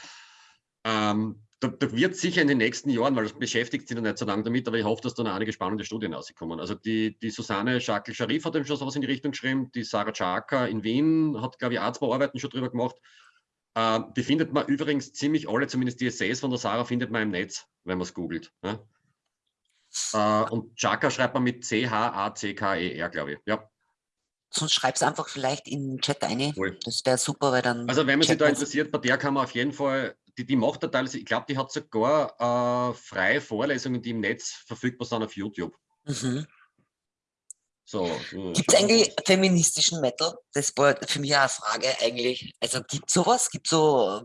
Um, ähm, da, da, wird sicher in den nächsten Jahren, weil das beschäftigt sich noch nicht so lange damit, aber ich hoffe, dass da noch einige spannende Studien rauskommen. Also die, die Susanne Schakel-Scharif hat eben schon sowas in die Richtung geschrieben, die Sarah Chaka in Wien hat, glaube ich, auch zwei Arbeiten schon drüber gemacht. Äh, die findet man übrigens ziemlich alle, zumindest die Essays von der Sarah findet man im Netz, wenn man es googelt. Ja? Äh, und Chaka schreibt man mit C-H-A-C-K-E-R, glaube ich. Ja. Sonst schreib es einfach vielleicht in den Chat ein. Cool. Das wäre super, weil dann. Also wenn man sich da interessiert, bei der kann man auf jeden Fall die, die macht da teilweise, ich glaube, die hat sogar äh, freie Vorlesungen, die im Netz verfügbar sind auf YouTube. Mhm. So, gibt es eigentlich feministischen Metal? Das war für mich auch eine Frage eigentlich. Also gibt es sowas? Gibt so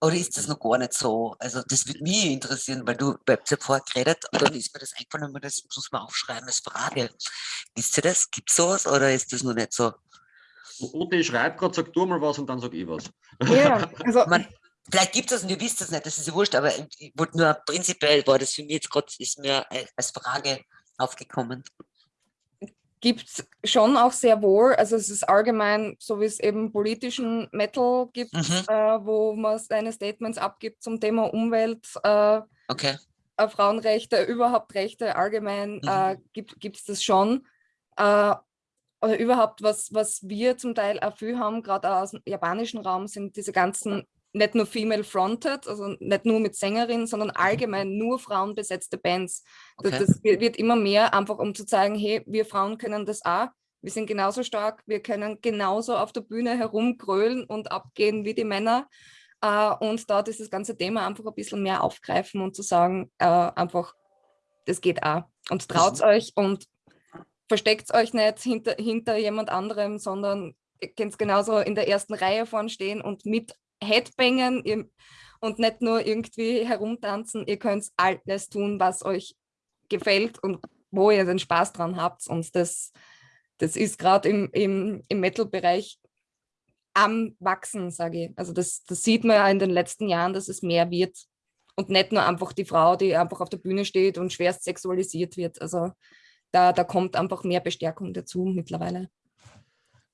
oder ist das noch gar nicht so? Also das würde mich interessieren, weil du habt ja vorher geredet und dann ist mir das eingefallen und das muss man aufschreiben als Frage. Wisst ihr das? Gibt es sowas oder ist das noch nicht so? Ute, ich schreibe gerade, sag du mal was und dann sag ich was. Ja, also Man, Vielleicht gibt es das und ihr wisst es nicht, das ist ja wurscht, aber ich wollte nur prinzipiell war das für mich jetzt gerade, ist mir als Frage aufgekommen. Gibt es schon auch sehr wohl, also es ist allgemein, so wie es eben politischen Metal gibt, mhm. äh, wo man seine Statements abgibt zum Thema Umwelt, äh, okay. äh, Frauenrechte, überhaupt Rechte allgemein, äh, mhm. gibt es das schon. Äh, oder überhaupt, was, was wir zum Teil auch viel haben, gerade aus dem japanischen Raum, sind diese ganzen nicht nur female fronted, also nicht nur mit Sängerinnen, sondern mhm. allgemein nur frauenbesetzte Bands. Okay. Das, das, wird immer mehr, einfach um zu zeigen, hey, wir Frauen können das auch. Wir sind genauso stark, wir können genauso auf der Bühne herumgrölen und abgehen wie die Männer. Uh, und dort ist das ganze Thema einfach ein bisschen mehr aufgreifen und zu sagen, uh, einfach, das geht auch. Und traut euch und versteckt euch nicht hinter, hinter jemand anderem, sondern ihr könnt genauso in der ersten Reihe vorn stehen und mit Headbangen und nicht nur irgendwie herumtanzen. Ihr könnt alles tun, was euch gefällt und wo ihr den Spaß dran habt. Und das, das ist gerade im, im, im Metal-Bereich am Wachsen, sage ich. Also das, das sieht man ja in den letzten Jahren, dass es mehr wird. Und nicht nur einfach die Frau, die einfach auf der Bühne steht und schwerst sexualisiert wird. Also da, da kommt einfach mehr Bestärkung dazu mittlerweile.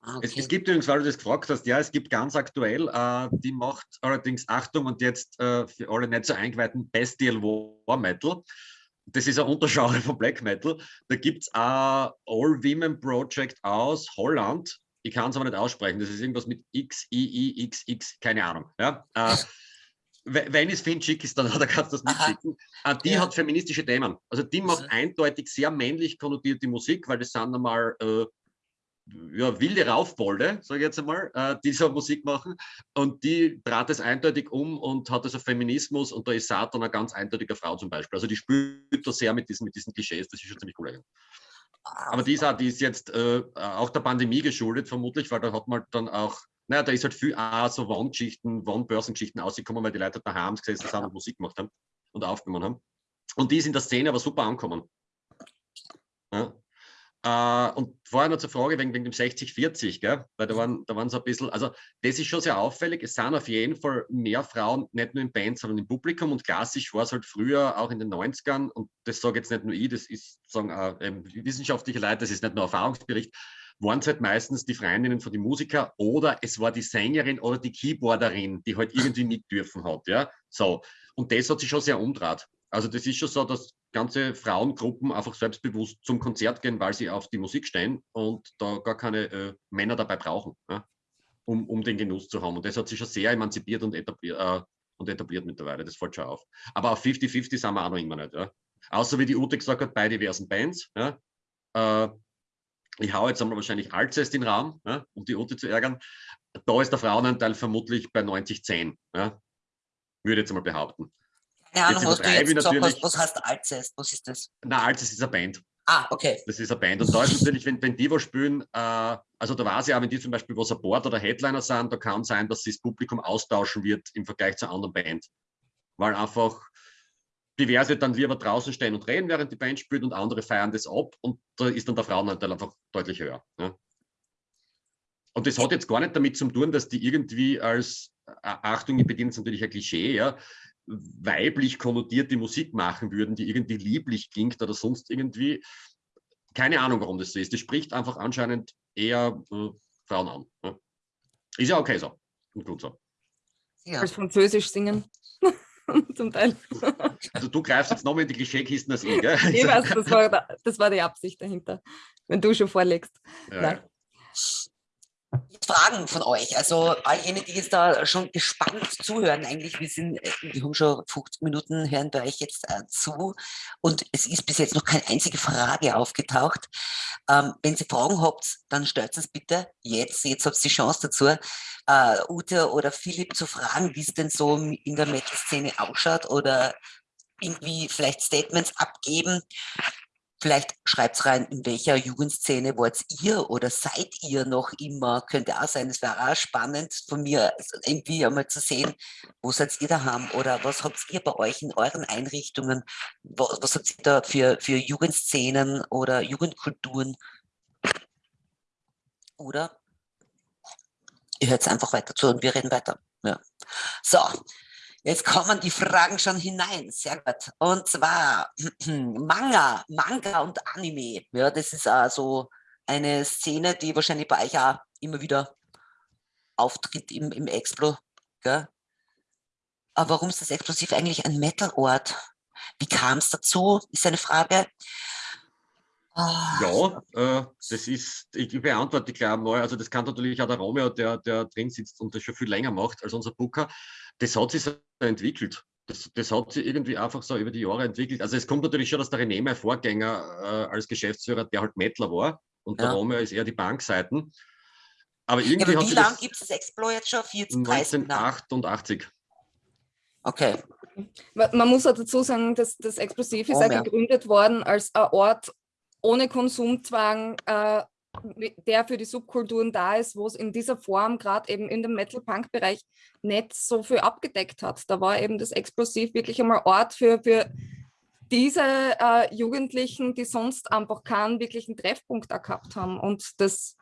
Ah, okay. es, es, gibt übrigens, weil du das gefragt hast, ja, es gibt ganz aktuell, äh, die macht allerdings, Achtung und jetzt äh, für alle nicht so eingeweihten, Bestial War Metal. Das ist ein Untergenre von Black Metal. Da gibt es ein All-Women Project aus Holland. Ich kann es aber nicht aussprechen. Das ist irgendwas mit X, I, I, X, X, keine Ahnung. Ja? Äh, (laughs) wenn es finde, schick ist, dann, (laughs) dann kannst du das mitschicken. Äh, die ja. hat feministische Themen. Also die macht mhm. eindeutig sehr männlich konnotierte Musik, weil das sind einmal äh, ja, wilde Raufbolde, sage ich jetzt einmal, äh, die so Musik machen. Und die trat es eindeutig um und hat also Feminismus und da ist Satan eine ganz eindeutige Frau zum Beispiel. Also die spielt da sehr mit diesen, mit diesen Klischees, das ist schon ziemlich cool. Aber die ist, auch, die ist jetzt äh, auch der Pandemie geschuldet, vermutlich, weil da hat man dann auch, naja, da ist halt viel auch so Wandschichten, Wandbörsengeschichten ausgekommen, weil die Leute daheim gesessen sind und Musik gemacht haben und aufgenommen haben. Und die ist in der Szene aber super angekommen. Ja. Äh, und vorher noch zur Frage wegen, wegen dem 60-40, weil da waren, da waren so ein bisschen, also das ist schon sehr auffällig. Es sind auf jeden Fall mehr Frauen, nicht nur in Bands, sondern im Publikum. Und klassisch war es halt früher, auch in den 90ern, und das sage jetzt nicht nur ich, das ist sagen, äh, wissenschaftliche Leute, das ist nicht nur Erfahrungsbericht, waren es halt meistens die Freundinnen von den Musikern oder es war die Sängerin oder die Keyboarderin, die halt (laughs) irgendwie mit dürfen hat. Ja? So. Und das hat sich schon sehr umdraht. Also das ist schon so, dass ganze Frauengruppen einfach selbstbewusst zum Konzert gehen, weil sie auf die Musik stehen und da gar keine äh, Männer dabei brauchen, ja, um, um den Genuss zu haben. Und das hat sich schon sehr emanzipiert und etabliert, äh, und etabliert mittlerweile, das fällt schon auf. Aber auf 50-50 sind wir auch noch immer nicht. Ja. Außer wie die Ute gesagt hat, bei diversen Bands. Ja. Äh, ich hau jetzt einmal wahrscheinlich Alcest in den Raum, ja, um die Ute zu ärgern. Da ist der Frauenanteil vermutlich bei 90-10, ja, würde ich jetzt mal behaupten. Keine Ahnung, was du jetzt gesagt hast, was heißt Alcest? Was ist das? Na, Alcest ist eine Band. Ah, okay. Das ist eine Band. Und da ist natürlich, wenn, wenn die was spielen, äh, also da weiß ich auch, wenn die zum Beispiel was Support oder Headliner sind, da kann sein, dass sich das Publikum austauschen wird im Vergleich zur anderen Band. Weil einfach diverse dann lieber draußen stehen und reden, während die Band spielt und andere feiern das ab und da ist dann der Frauenanteil einfach deutlich höher. Ja. Und das hat jetzt gar nicht damit zu tun, dass die irgendwie als, äh, Achtung, ich bediene jetzt natürlich ein Klischee, ja, weiblich konnotierte Musik machen würden, die irgendwie lieblich klingt oder sonst irgendwie. Keine Ahnung, warum das so ist. Das spricht einfach anscheinend eher äh, Frauen an. Ja. Ist ja okay so und gut so. Ja. Als Französisch singen. (laughs) Zum Teil. Also du greifst jetzt nochmal in die Klischeekisten als ich, gell? (laughs) Ich weiß, das war, das war die Absicht dahinter, wenn du schon vorlegst. Ja. Fragen von euch. Also all jene, die jetzt da schon gespannt zuhören, eigentlich, wir sind, äh, wir haben schon 50 Minuten, hören bei euch jetzt äh, zu und es ist bis jetzt noch keine einzige Frage aufgetaucht. Ähm, wenn ihr Fragen habt, dann stellt es bitte jetzt, jetzt habt ihr die Chance dazu, äh, Ute oder Philipp zu fragen, wie es denn so in der Metal-Szene ausschaut oder irgendwie vielleicht Statements abgeben. Vielleicht schreibt rein, in welcher Jugendszene wart ihr oder seid ihr noch immer? Könnte auch sein, es wäre auch spannend von mir irgendwie einmal zu sehen, wo seid ihr daheim oder was habt ihr bei euch in euren Einrichtungen? Was, was habt ihr da für, für Jugendszenen oder Jugendkulturen? Oder ihr hört einfach weiter zu und wir reden weiter. Ja. So, Jetzt kommen die Fragen schon hinein. Sehr gut. Und zwar (clears throat) Manga, Manga und Anime. Ja, das ist also eine Szene, die wahrscheinlich bei euch auch immer wieder auftritt im, im Explo. Gell? Aber warum ist das Explosiv eigentlich ein Metal-Ort? Wie kam es dazu, ist eine Frage. Ja, äh, das ist, ich beantworte gleich mal, also das kann natürlich auch der Romeo, der, der drin sitzt und das schon viel länger macht als unser Booker, das hat sich so entwickelt. Das, das hat sich irgendwie einfach so über die Jahre entwickelt. Also es kommt natürlich schon, dass der René, mein Vorgänger äh, als Geschäftsführer, der halt Mettler war und ja. der Romeo ist eher die Bankseiten. Aber irgendwie ja, aber wie lange gibt es das Exploit jetzt schon? 40, 1988. Okay. Man muss auch dazu sagen, dass das Explosiv ist oh, ja gegründet worden als ein Ort ohne Konsumzwang, äh, der für die Subkulturen da ist, wo es in dieser Form gerade eben in dem Metal-Punk-Bereich nicht so viel abgedeckt hat. Da war eben das Explosiv wirklich einmal Ort für, für diese äh, Jugendlichen, die sonst einfach keinen wirklichen Treffpunkt gehabt haben und das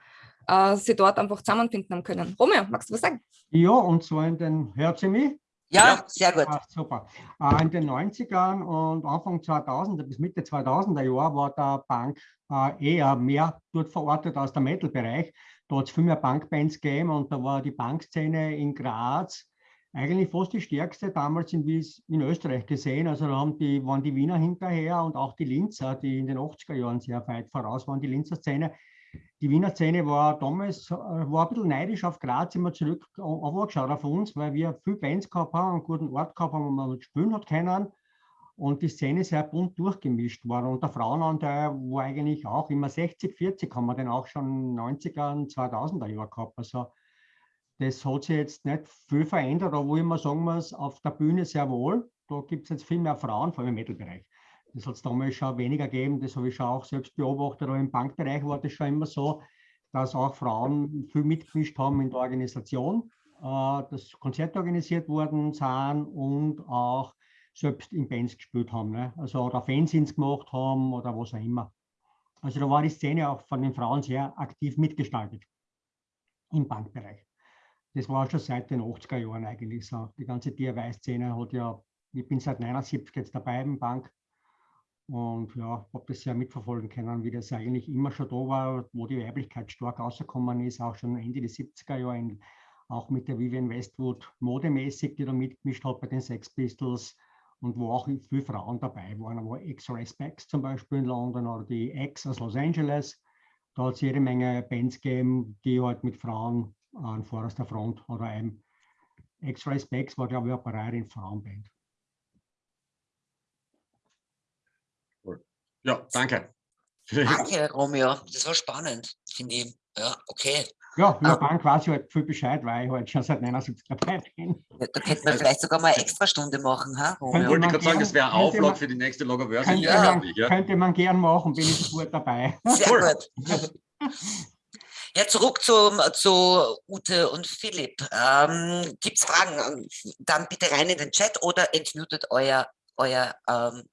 äh, sie dort einfach zusammenfinden haben können. Romeo, magst du was sagen? Ja, und zwar in den, hört sie mich? Ja, sehr gut. Ah, super. Äh, in den 90ern und Anfang 2000 bis Mitte 2000er Jahr war der Punk äh, eher mehr dort verortet als der Metal-Bereich. Da hat es viel mehr Punkbands gegeben und da war die Punkszene in Graz eigentlich fast die stärkste damals in, in Österreich gesehen. Also da haben die, waren die Wiener hinterher und auch die Linzer, die in den 80er Jahren sehr weit voraus waren, die Linzer Szene die Wiener Szene war damals äh, war ein bisschen neidisch auf Graz, immer zurück angeschaut auf uns, weil wir viel Bands gehabt haben, einen guten Ort gehabt haben, wo man spielen hat können und die Szene sehr bunt durchgemischt war. Und der Frauenanteil war eigentlich auch immer 60, 40, haben wir den auch schon 90er und 2000er Jahre gehabt. Also das hat sich jetzt nicht viel verändert, wo ich mal sagen muss, auf der Bühne sehr wohl. Da gibt es jetzt viel mehr Frauen, vor allem im Metal-Bereich. Das hat es damals schon weniger gegeben, das habe ich schon auch selbst beobachtet, aber im Bankbereich war das schon immer so, dass auch Frauen viel mitgemischt haben in der Organisation, äh, dass Konzerte organisiert worden sind und auch selbst in Bands gespielt haben. Ne? Also oder Fanzines gemacht haben oder was auch immer. Also da war die Szene auch von den Frauen sehr aktiv mitgestaltet im Bankbereich. Das war schon seit den 80er Jahren eigentlich so. Die ganze DIY-Szene hat ja, ich bin seit 79 jetzt dabei im Bank und ja, habe das sehr mitverfolgen können, wie das eigentlich immer schon da war, wo die Weiblichkeit stark rausgekommen ist, auch schon Ende der 70er Jahre, auch mit der Vivian Westwood modemäßig, die da mitgemischt hat bei den Sex Pistols und wo auch viele Frauen dabei waren, wo X-Ray Specs zum Beispiel in London oder die X aus Los Angeles. Da hat es jede Menge Bands gegeben, die halt mit Frauen an vorderster Front oder einem X-Ray Specs war, glaube ich, eine Parerin Frauenband. Ja, danke. Danke, Romeo. Das war spannend, finde ich. Ja, okay. Ja, über um, Bank weiß ich halt viel Bescheid, weil ich halt schon seit 79 dabei bin. Ja, da könnten wir vielleicht sogar mal eine extra Stunde machen, ha? Romeo? Ich wollte gerade sagen, das wäre Auflage für die nächste Logoverse. Könnte, ja. man, ja. könnte man gern machen, bin ich gut dabei. Sehr cool. gut. Ja, zurück zum, zu Ute und Philipp. Ähm, Gibt es Fragen? Dann bitte rein in den Chat oder entmutet euer euer, ähm,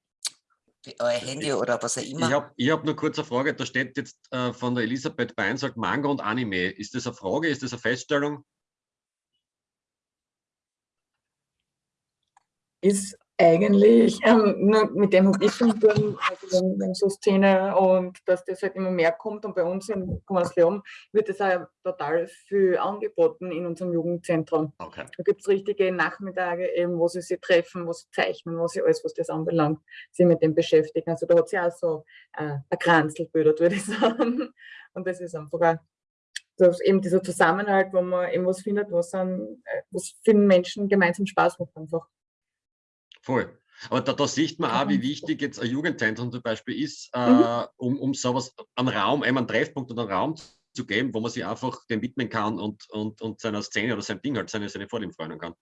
euer Handy oder was auch immer. Ich habe ich hab nur kurz eine Frage. Da steht jetzt äh, von der Elisabeth Bein, sagt Manga und Anime. Ist das eine Frage? Ist das eine Feststellung? ist eigentlich ähm, nur mit dem habe ich schon tun, also wenn so Szene und dass das halt immer mehr kommt und bei uns in Leon wird es auch total viel angeboten in unserem Jugendzentrum. Okay. Da gibt es richtige Nachmittage eben, wo sie sich treffen, wo sie zeichnen, wo sie alles, was das anbelangt, sich mit dem beschäftigen. Also da hat sie auch so äh, ein Kranzel würde ich (laughs) sagen. Und das ist einfach auch dass eben dieser Zusammenhalt, wo man eben was findet, was, an, äh, was vielen Menschen gemeinsam Spaß macht einfach. Voll. Aber da, da sieht man auch, wie wichtig jetzt ein Jugendzentrum zum Beispiel ist, äh, Mhm. um, um sowas, einen Raum, einen Treffpunkt und einen Raum zu geben, wo man sich einfach dem widmen kann und, und, und seiner Szene oder sein Ding halt, seine, seine Vorlieben freuen kann.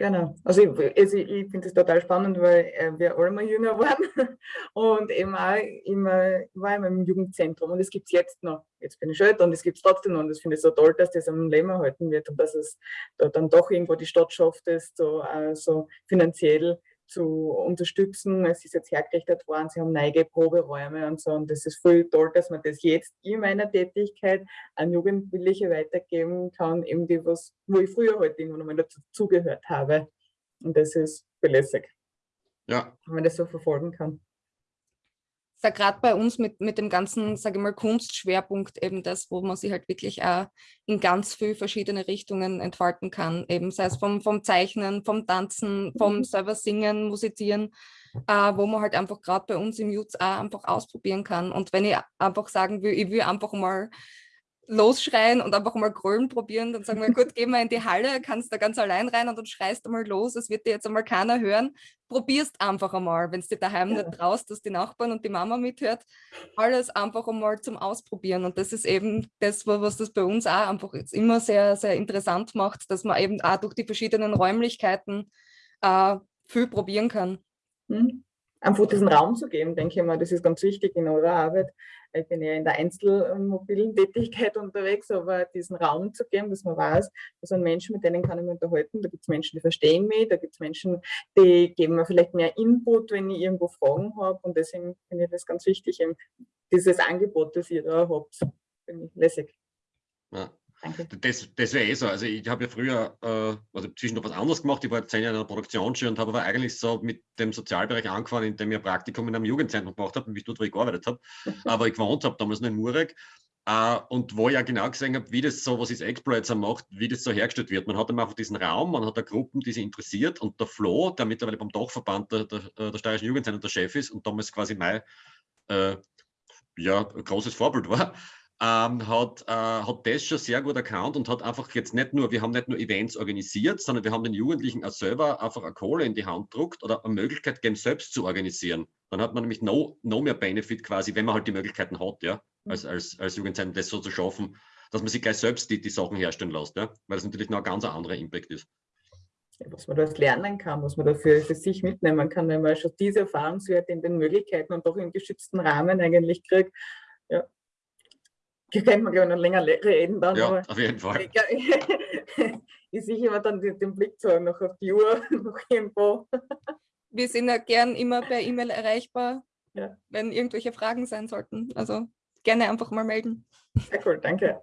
Genau. Also ich, also ich finde es total spannend, weil äh, wir alle mal jünger (laughs) waren und eben auch immer, war immer im Jugendzentrum und es gibt es jetzt noch. Jetzt bin ich älter und es gibt es trotzdem noch und das finde ich so toll, dass das am Leben erhalten wird und dass es da dann doch irgendwo die Stadt schafft, es so, äh, so finanziell zu unterstützen. Es ist jetzt hergerichtet worden, sie haben neue Proberäume und so und das ist voll toll, dass man das jetzt in meiner Tätigkeit an Jugendliche weitergeben kann, eben die was, wo ich früher halt irgendwann einmal dazugehört habe. Und das ist belässig, Ja, wenn man das so verfolgen kann. Ist ja gerade bei uns mit, mit dem ganzen, sage ich mal, Kunstschwerpunkt eben das, wo man sich halt wirklich auch in ganz viel verschiedene Richtungen entfalten kann. Eben sei es vom, vom Zeichnen, vom Tanzen, vom Mhm. selber Singen, Musizieren, äh, wo man halt einfach gerade bei uns im Jutz auch einfach ausprobieren kann. Und wenn ich einfach sagen will, ich will einfach mal losschreien und einfach mal Grölen probieren, dann sagen wir, gut, geh mal in die Halle, kannst da ganz allein rein und dann schreist du mal los, es wird dir jetzt einmal keiner hören. Probierst einfach einmal, wenn es dir daheim Ja. nicht traust, dass die Nachbarn und die Mama mithört, alles einfach einmal zum Ausprobieren. Und das ist eben das, wa- was das bei uns auch einfach immer sehr, sehr interessant macht, dass man eben auch durch die verschiedenen Räumlichkeiten äh, viel probieren kann. Hm? Einfach diesen Raum zu geben, denke ich mal, das ist ganz wichtig in eurer Arbeit. Ich bin ja in der Einzelmobilen Tätigkeit unterwegs, aber diesen Raum zu geben, dass man weiß, das sind Menschen, mit denen kann ich mich unterhalten. Da gibt es Menschen, die verstehen mich, da gibt es Menschen, die geben mir vielleicht mehr Input, wenn ich irgendwo Fragen habe. Und deswegen finde ich das ganz wichtig, dieses Angebot, das ihr da habt, finde ich lässig. ja. Danke. Das, das wäre eh so. Also ich habe ja früher, äh, also zwischendurch was anderes gemacht. Ich war zehn Jahre in einer Produktionsschule und habe aber eigentlich so mit dem Sozialbereich angefangen, indem ich ein Praktikum in einem Jugendzentrum gemacht habe, nämlich dort, wo ich gearbeitet habe. (laughs) aber ich gewohnt habe, damals noch in Murek. Äh, und wo ich ja genau gesehen habe, wie das so, was ist Exploiter macht, wie das so hergestellt wird. Man hat dann einfach diesen Raum, man hat da Gruppen, die sich interessiert und der Flo, der mittlerweile beim Dachverband der, der, der Steirischen Jugendzentrum der Chef ist und damals quasi mein äh, ja, großes Vorbild war, ähm, hat, äh, hat das schon sehr gut erkannt und hat einfach jetzt nicht nur, wir haben nicht nur Events organisiert, sondern wir haben den Jugendlichen auch selber einfach eine Kohle in die Hand gedruckt oder eine Möglichkeit gegeben, selbst zu organisieren. Dann hat man nämlich noch, noch mehr Benefit quasi, wenn man halt die Möglichkeiten hat, ja, als, als, als Jugendzentrum das so zu schaffen, dass man sich gleich selbst die, die Sachen herstellen lässt, ja, weil das natürlich noch ein ganz anderer Impact ist. was man dort lernen kann, was man dafür für sich mitnehmen kann, wenn man schon diese Erfahrungswerte in den Möglichkeiten und doch im geschützten Rahmen eigentlich kriegt. Ja. (laughs) Könnte man, glaube ich, noch länger reden dann, Ja, aber auf jeden Fall. ich, sehe (laughs) immer dann den, den Blick so noch auf die Uhr, (laughs) noch irgendwo. Wir sind ja gern immer per E-Mail erreichbar, Ja. wenn irgendwelche Fragen sein sollten. Also gerne einfach mal melden. Sehr cool, danke.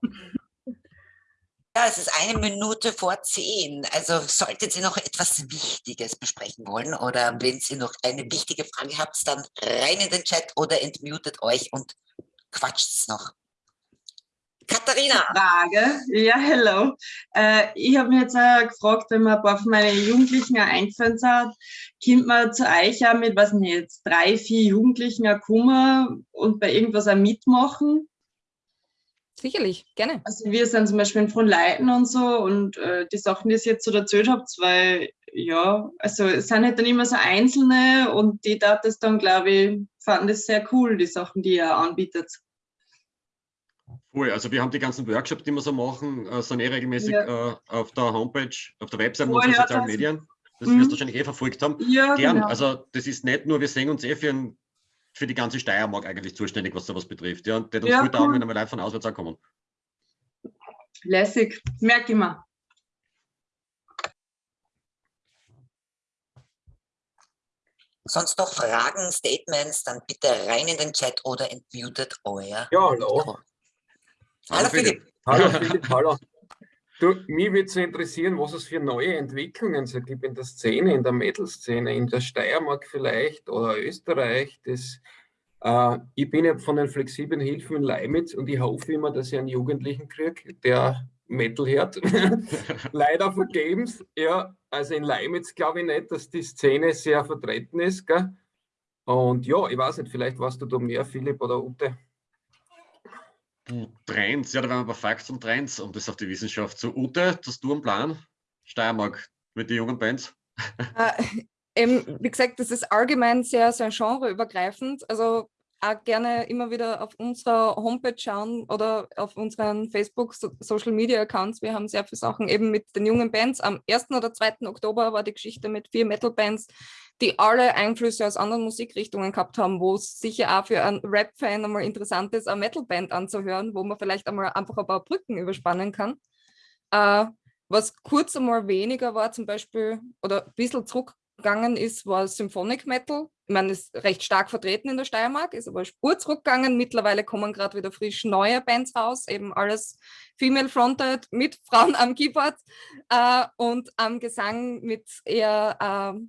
Ja, es ist eine Minute vor zehn. Also solltet ihr noch etwas Wichtiges besprechen wollen oder wenn ihr noch eine wichtige Frage habt, dann rein in den Chat oder entmutet euch und quatscht's noch. Katharina, Frage. Ja, hello. Äh, ich habe mich jetzt auch gefragt, wenn man ein paar von meinen Jugendlichen auch eingefallen hat, kommt man zu euch auch mit, was nicht, jetzt drei, vier Jugendlichen auch kommen und bei irgendwas auch mitmachen? Sicherlich, gerne. Also wir sind zum Beispiel in Fronleiten und so und äh, die Sachen, die ihr jetzt so erzählt habt, weil ja, also es sind halt dann immer so Einzelne und die da das dann, glaube ich, fanden das sehr cool, die Sachen, die ihr anbietet. Cool, also wir haben die ganzen Workshops, die wir so machen, äh, sind eh regelmäßig Ja. äh, auf der Homepage, auf der Website unserer sozialen das- Medien. Das Mhm. wirst du wahrscheinlich eh verfolgt haben. Ja, Gern, genau. also das ist nicht nur, wir sehen uns eh für, ein, für die ganze Steiermark eigentlich zuständig, was sowas betrifft. Ja, und das uns Ja, gut cool. wenn einmal Leute von auswärts auch kommen. Lässig, merke ich mir. Sonst noch Fragen, Statements, dann bitte rein in den Chat oder entmutet euer. Ja, hallo. Hallo, Philipp. Hallo Philipp, hallo. Du, mich würde so interessieren, was es für neue Entwicklungen so gibt in der Szene, in der Metal-Szene, in der Steiermark vielleicht oder Österreich. Das, äh, ich bin ja von den flexiblen Hilfen in Leimitz und ich hoffe immer, dass ich einen Jugendlichen kriege, der Metal hört. (laughs) Leider vergebens. Ja, also in Leimitz glaube ich nicht, dass die Szene sehr vertreten ist. Gell? Und ja, ich weiß nicht, vielleicht warst du da mehr, Philipp oder Ute. Trends, ja, da waren wir bei Facts und Trends und das auf die Wissenschaft. So, Ute, hast du einen Plan? Steiermark mit den jungen Bands? Äh, eben, wie gesagt, das ist allgemein sehr, sehr genreübergreifend. Also auch gerne immer wieder auf unserer Homepage schauen oder auf unseren Facebook Social Media Accounts. Wir haben sehr viele Sachen eben mit den jungen Bands. Am 1. oder 2. Oktober war die Geschichte mit vier Metal Bands, die alle Einflüsse aus anderen Musikrichtungen gehabt haben, wo es sicher auch für einen Rap-Fan einmal interessant ist, eine Metal-Band anzuhören, wo man vielleicht einmal einfach ein paar Brücken überspannen kann. Äh, was kurz einmal weniger war zum Beispiel oder ein bisschen zurückgegangen ist, war Symphonic Metal. Ich meine, ist recht stark vertreten in der Steiermark, ist aber Spur zurückgegangen. Mittlerweile kommen gerade wieder frisch neue Bands raus, eben alles female-fronted mit Frauen am Keyboard äh, und am Gesang mit eher äh,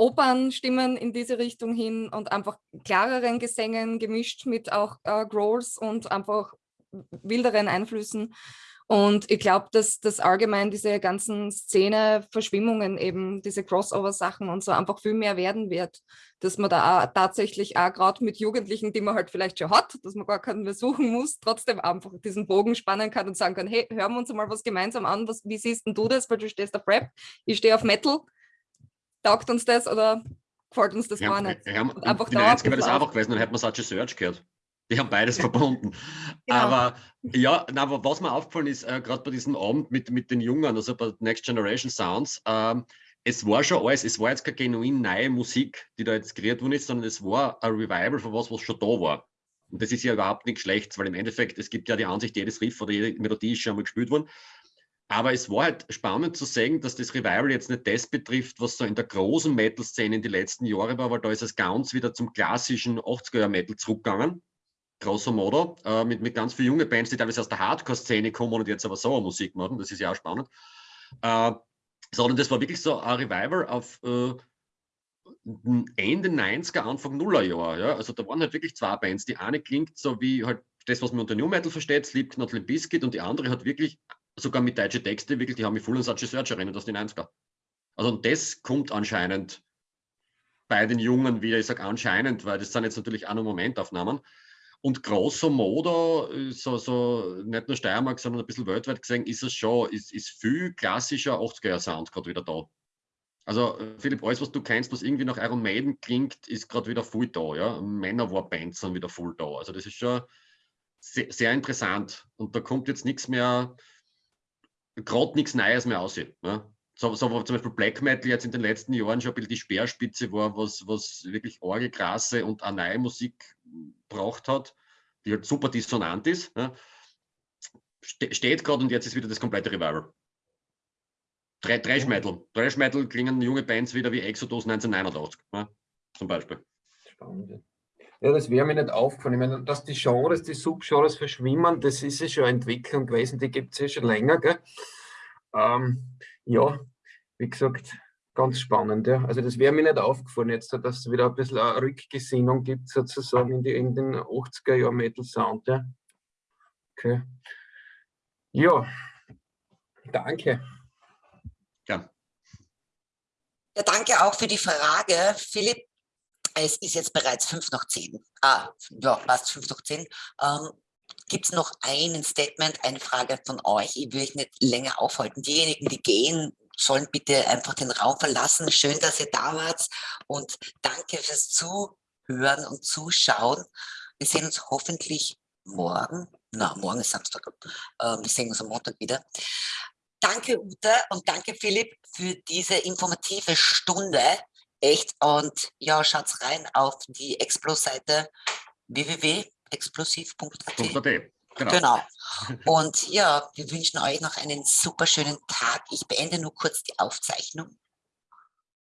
Opernstimmen in diese Richtung hin und einfach klareren Gesängen gemischt mit auch äh, Growls und einfach wilderen Einflüssen. Und ich glaube, dass das allgemein diese ganzen Szene-Verschwimmungen eben, diese Crossover-Sachen und so einfach viel mehr werden wird, dass man da auch tatsächlich auch gerade mit Jugendlichen, die man halt vielleicht schon hat, dass man gar keinen mehr suchen muss, trotzdem einfach diesen Bogen spannen kann und sagen kann, hey, hören wir uns mal was gemeinsam an, was, wie siehst denn du das, weil du stehst auf Rap, ich stehe auf Metal, taugt uns das oder gefällt uns das ja, gar nicht? Ja, einfach die 90er wäre das einfach gewesen, dann hätte man Such a Search gehört. Die haben beides verbunden. (laughs) Genau. Aber ja, na, aber was mir aufgefallen ist, äh, gerade bei diesem Abend mit, mit den Jungen, also bei Next Generation Sounds, ähm, es war schon alles, es war jetzt keine genuin neue Musik, die da jetzt kreiert worden ist, sondern es war ein Revival von was, was schon da war. Und das ist ja überhaupt nichts Schlechtes, weil im Endeffekt, es gibt ja die Ansicht, jedes Riff oder jede Melodie ist schon mal gespielt worden. Aber es war halt spannend zu sehen, dass das Revival jetzt nicht das betrifft, was so in der großen Metal-Szene in den letzten Jahren war, weil da ist es ganz wieder zum klassischen 80er-Metal zurückgegangen. Grosso modo, äh, mit, mit ganz vielen jungen Bands, die teilweise aus der Hardcore-Szene kommen und jetzt aber so Musik machen. Das ist ja auch spannend. Äh, sondern das war wirklich so ein Revival auf äh, Ende 90er, Anfang Nullerjahr. Ja? Also da waren halt wirklich zwei Bands. Die eine klingt so wie halt das, was man unter New Metal versteht, Slipknot, Limp Bizkit und die andere hat wirklich sogar mit deutschen Texten, wirklich, die haben mich voll an Such Search erinnert aus den 90er. Also und das kommt anscheinend bei den Jungen wieder, ich sage anscheinend, weil das sind jetzt natürlich auch nur Momentaufnahmen. Und grosso modo, so, so nicht nur Steiermark, sondern ein bisschen weltweit gesehen, ist es schon, ist, ist viel klassischer 80er-Sound gerade wieder da. Also Philipp, alles, was du kennst, was irgendwie nach Iron Maiden klingt, ist gerade wieder voll da. Ja? Männerwar-Bands sind wieder voll da. Also das ist schon sehr, sehr interessant. Und da kommt jetzt nichts mehr, gerade nichts Neues mehr aussieht. Ne? So, so zum Beispiel Black Metal jetzt in den letzten Jahren schon ein bisschen die Speerspitze war, was, was wirklich orgelkrasse und auch neue Musik braucht hat, die halt super dissonant ist. Ne? Ste steht gerade und jetzt ist wieder das komplette Revival. Trash Metal. Trash Metal klingen junge Bands wieder wie Exodus 1989, ne? zum Beispiel. Spannend. Ja, das wäre mir nicht aufgefallen. Ich meine, dass die Genres, die Subgenres verschwimmen, das ist ja schon eine Entwicklung gewesen, die gibt es ja schon länger. Gell? Ähm, ja, wie gesagt, ganz spannend. Ja. Also das wäre mir nicht aufgefallen jetzt, dass es wieder ein bisschen eine Rückgesinnung gibt, sozusagen in, die, in den 80er Jahren Metal Sound. Ja. Okay. Ja, danke. Ja. ja. Danke auch für die Frage, Philipp es ist jetzt bereits fünf nach zehn. Ah, ja, fast fünf nach zehn. Ähm, Gibt es noch ein Statement, eine Frage von euch? Ich will euch nicht länger aufhalten. Diejenigen, die gehen, sollen bitte einfach den Raum verlassen. Schön, dass ihr da wart und danke fürs Zuhören und Zuschauen. Wir sehen uns hoffentlich morgen. Na, morgen ist Samstag. Ähm, wir sehen uns am Montag wieder. Danke, Ute, und danke, Philipp, für diese informative Stunde echt. Und ja, schaut rein auf die Explos-Seite www.explosiv.at. Genau. genau. Und ja, wir wünschen euch noch einen super schönen Tag. Ich beende nur kurz die Aufzeichnung.